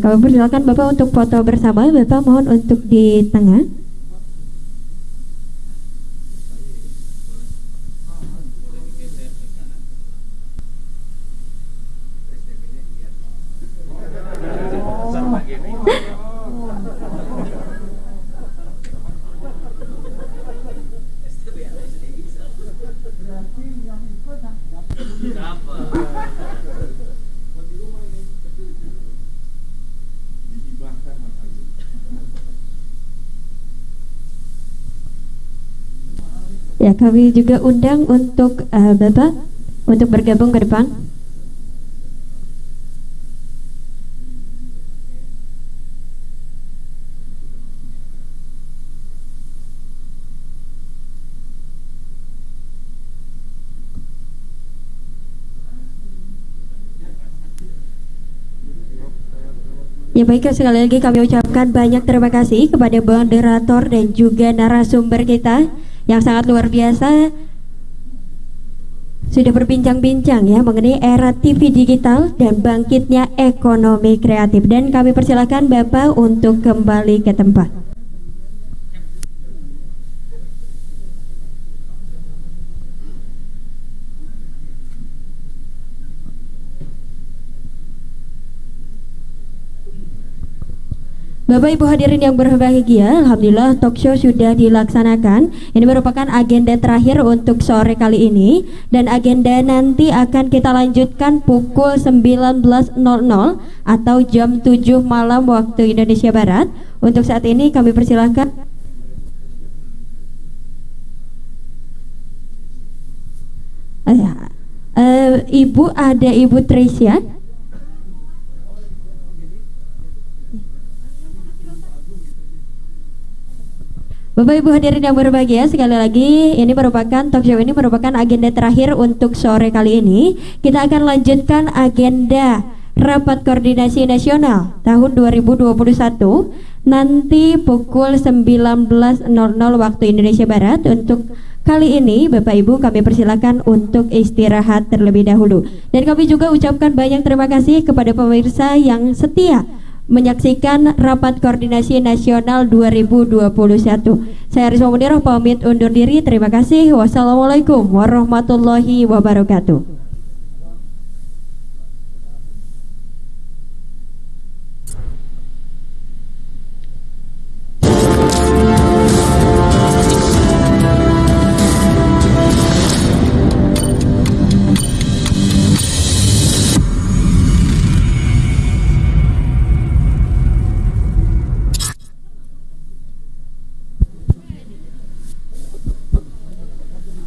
Kami persilakan Bapak untuk foto bersama. Bapak mohon untuk di tengah. Ya, kami juga undang untuk eh, Bapak untuk bergabung ke depan. Ya baik sekali lagi kami ucapkan banyak terima kasih kepada moderator dan juga narasumber kita yang sangat luar biasa sudah berbincang-bincang ya mengenai era TV digital dan bangkitnya ekonomi kreatif dan kami persilakan Bapak untuk kembali ke tempat. Bapak Ibu hadirin yang berbahagia, Alhamdulillah talk show sudah dilaksanakan. Ini merupakan agenda terakhir untuk sore kali ini dan agenda nanti akan kita lanjutkan pukul 19.00 atau jam 7 malam waktu Indonesia Barat. Untuk saat ini kami persilahkan uh, Ibu ada Ibu Tricia Bapak Ibu hadirin yang berbahagia sekali lagi ini merupakan talk show ini merupakan agenda terakhir untuk sore kali ini. Kita akan lanjutkan agenda rapat koordinasi nasional tahun 2021 nanti pukul 19.00 waktu Indonesia Barat. Untuk Kali ini Bapak Ibu kami persilakan untuk istirahat terlebih dahulu. Dan kami juga ucapkan banyak terima kasih kepada pemirsa yang setia menyaksikan rapat koordinasi nasional 2021. Saya Risma Munirah pamit undur diri. Terima kasih. Wassalamualaikum warahmatullahi wabarakatuh.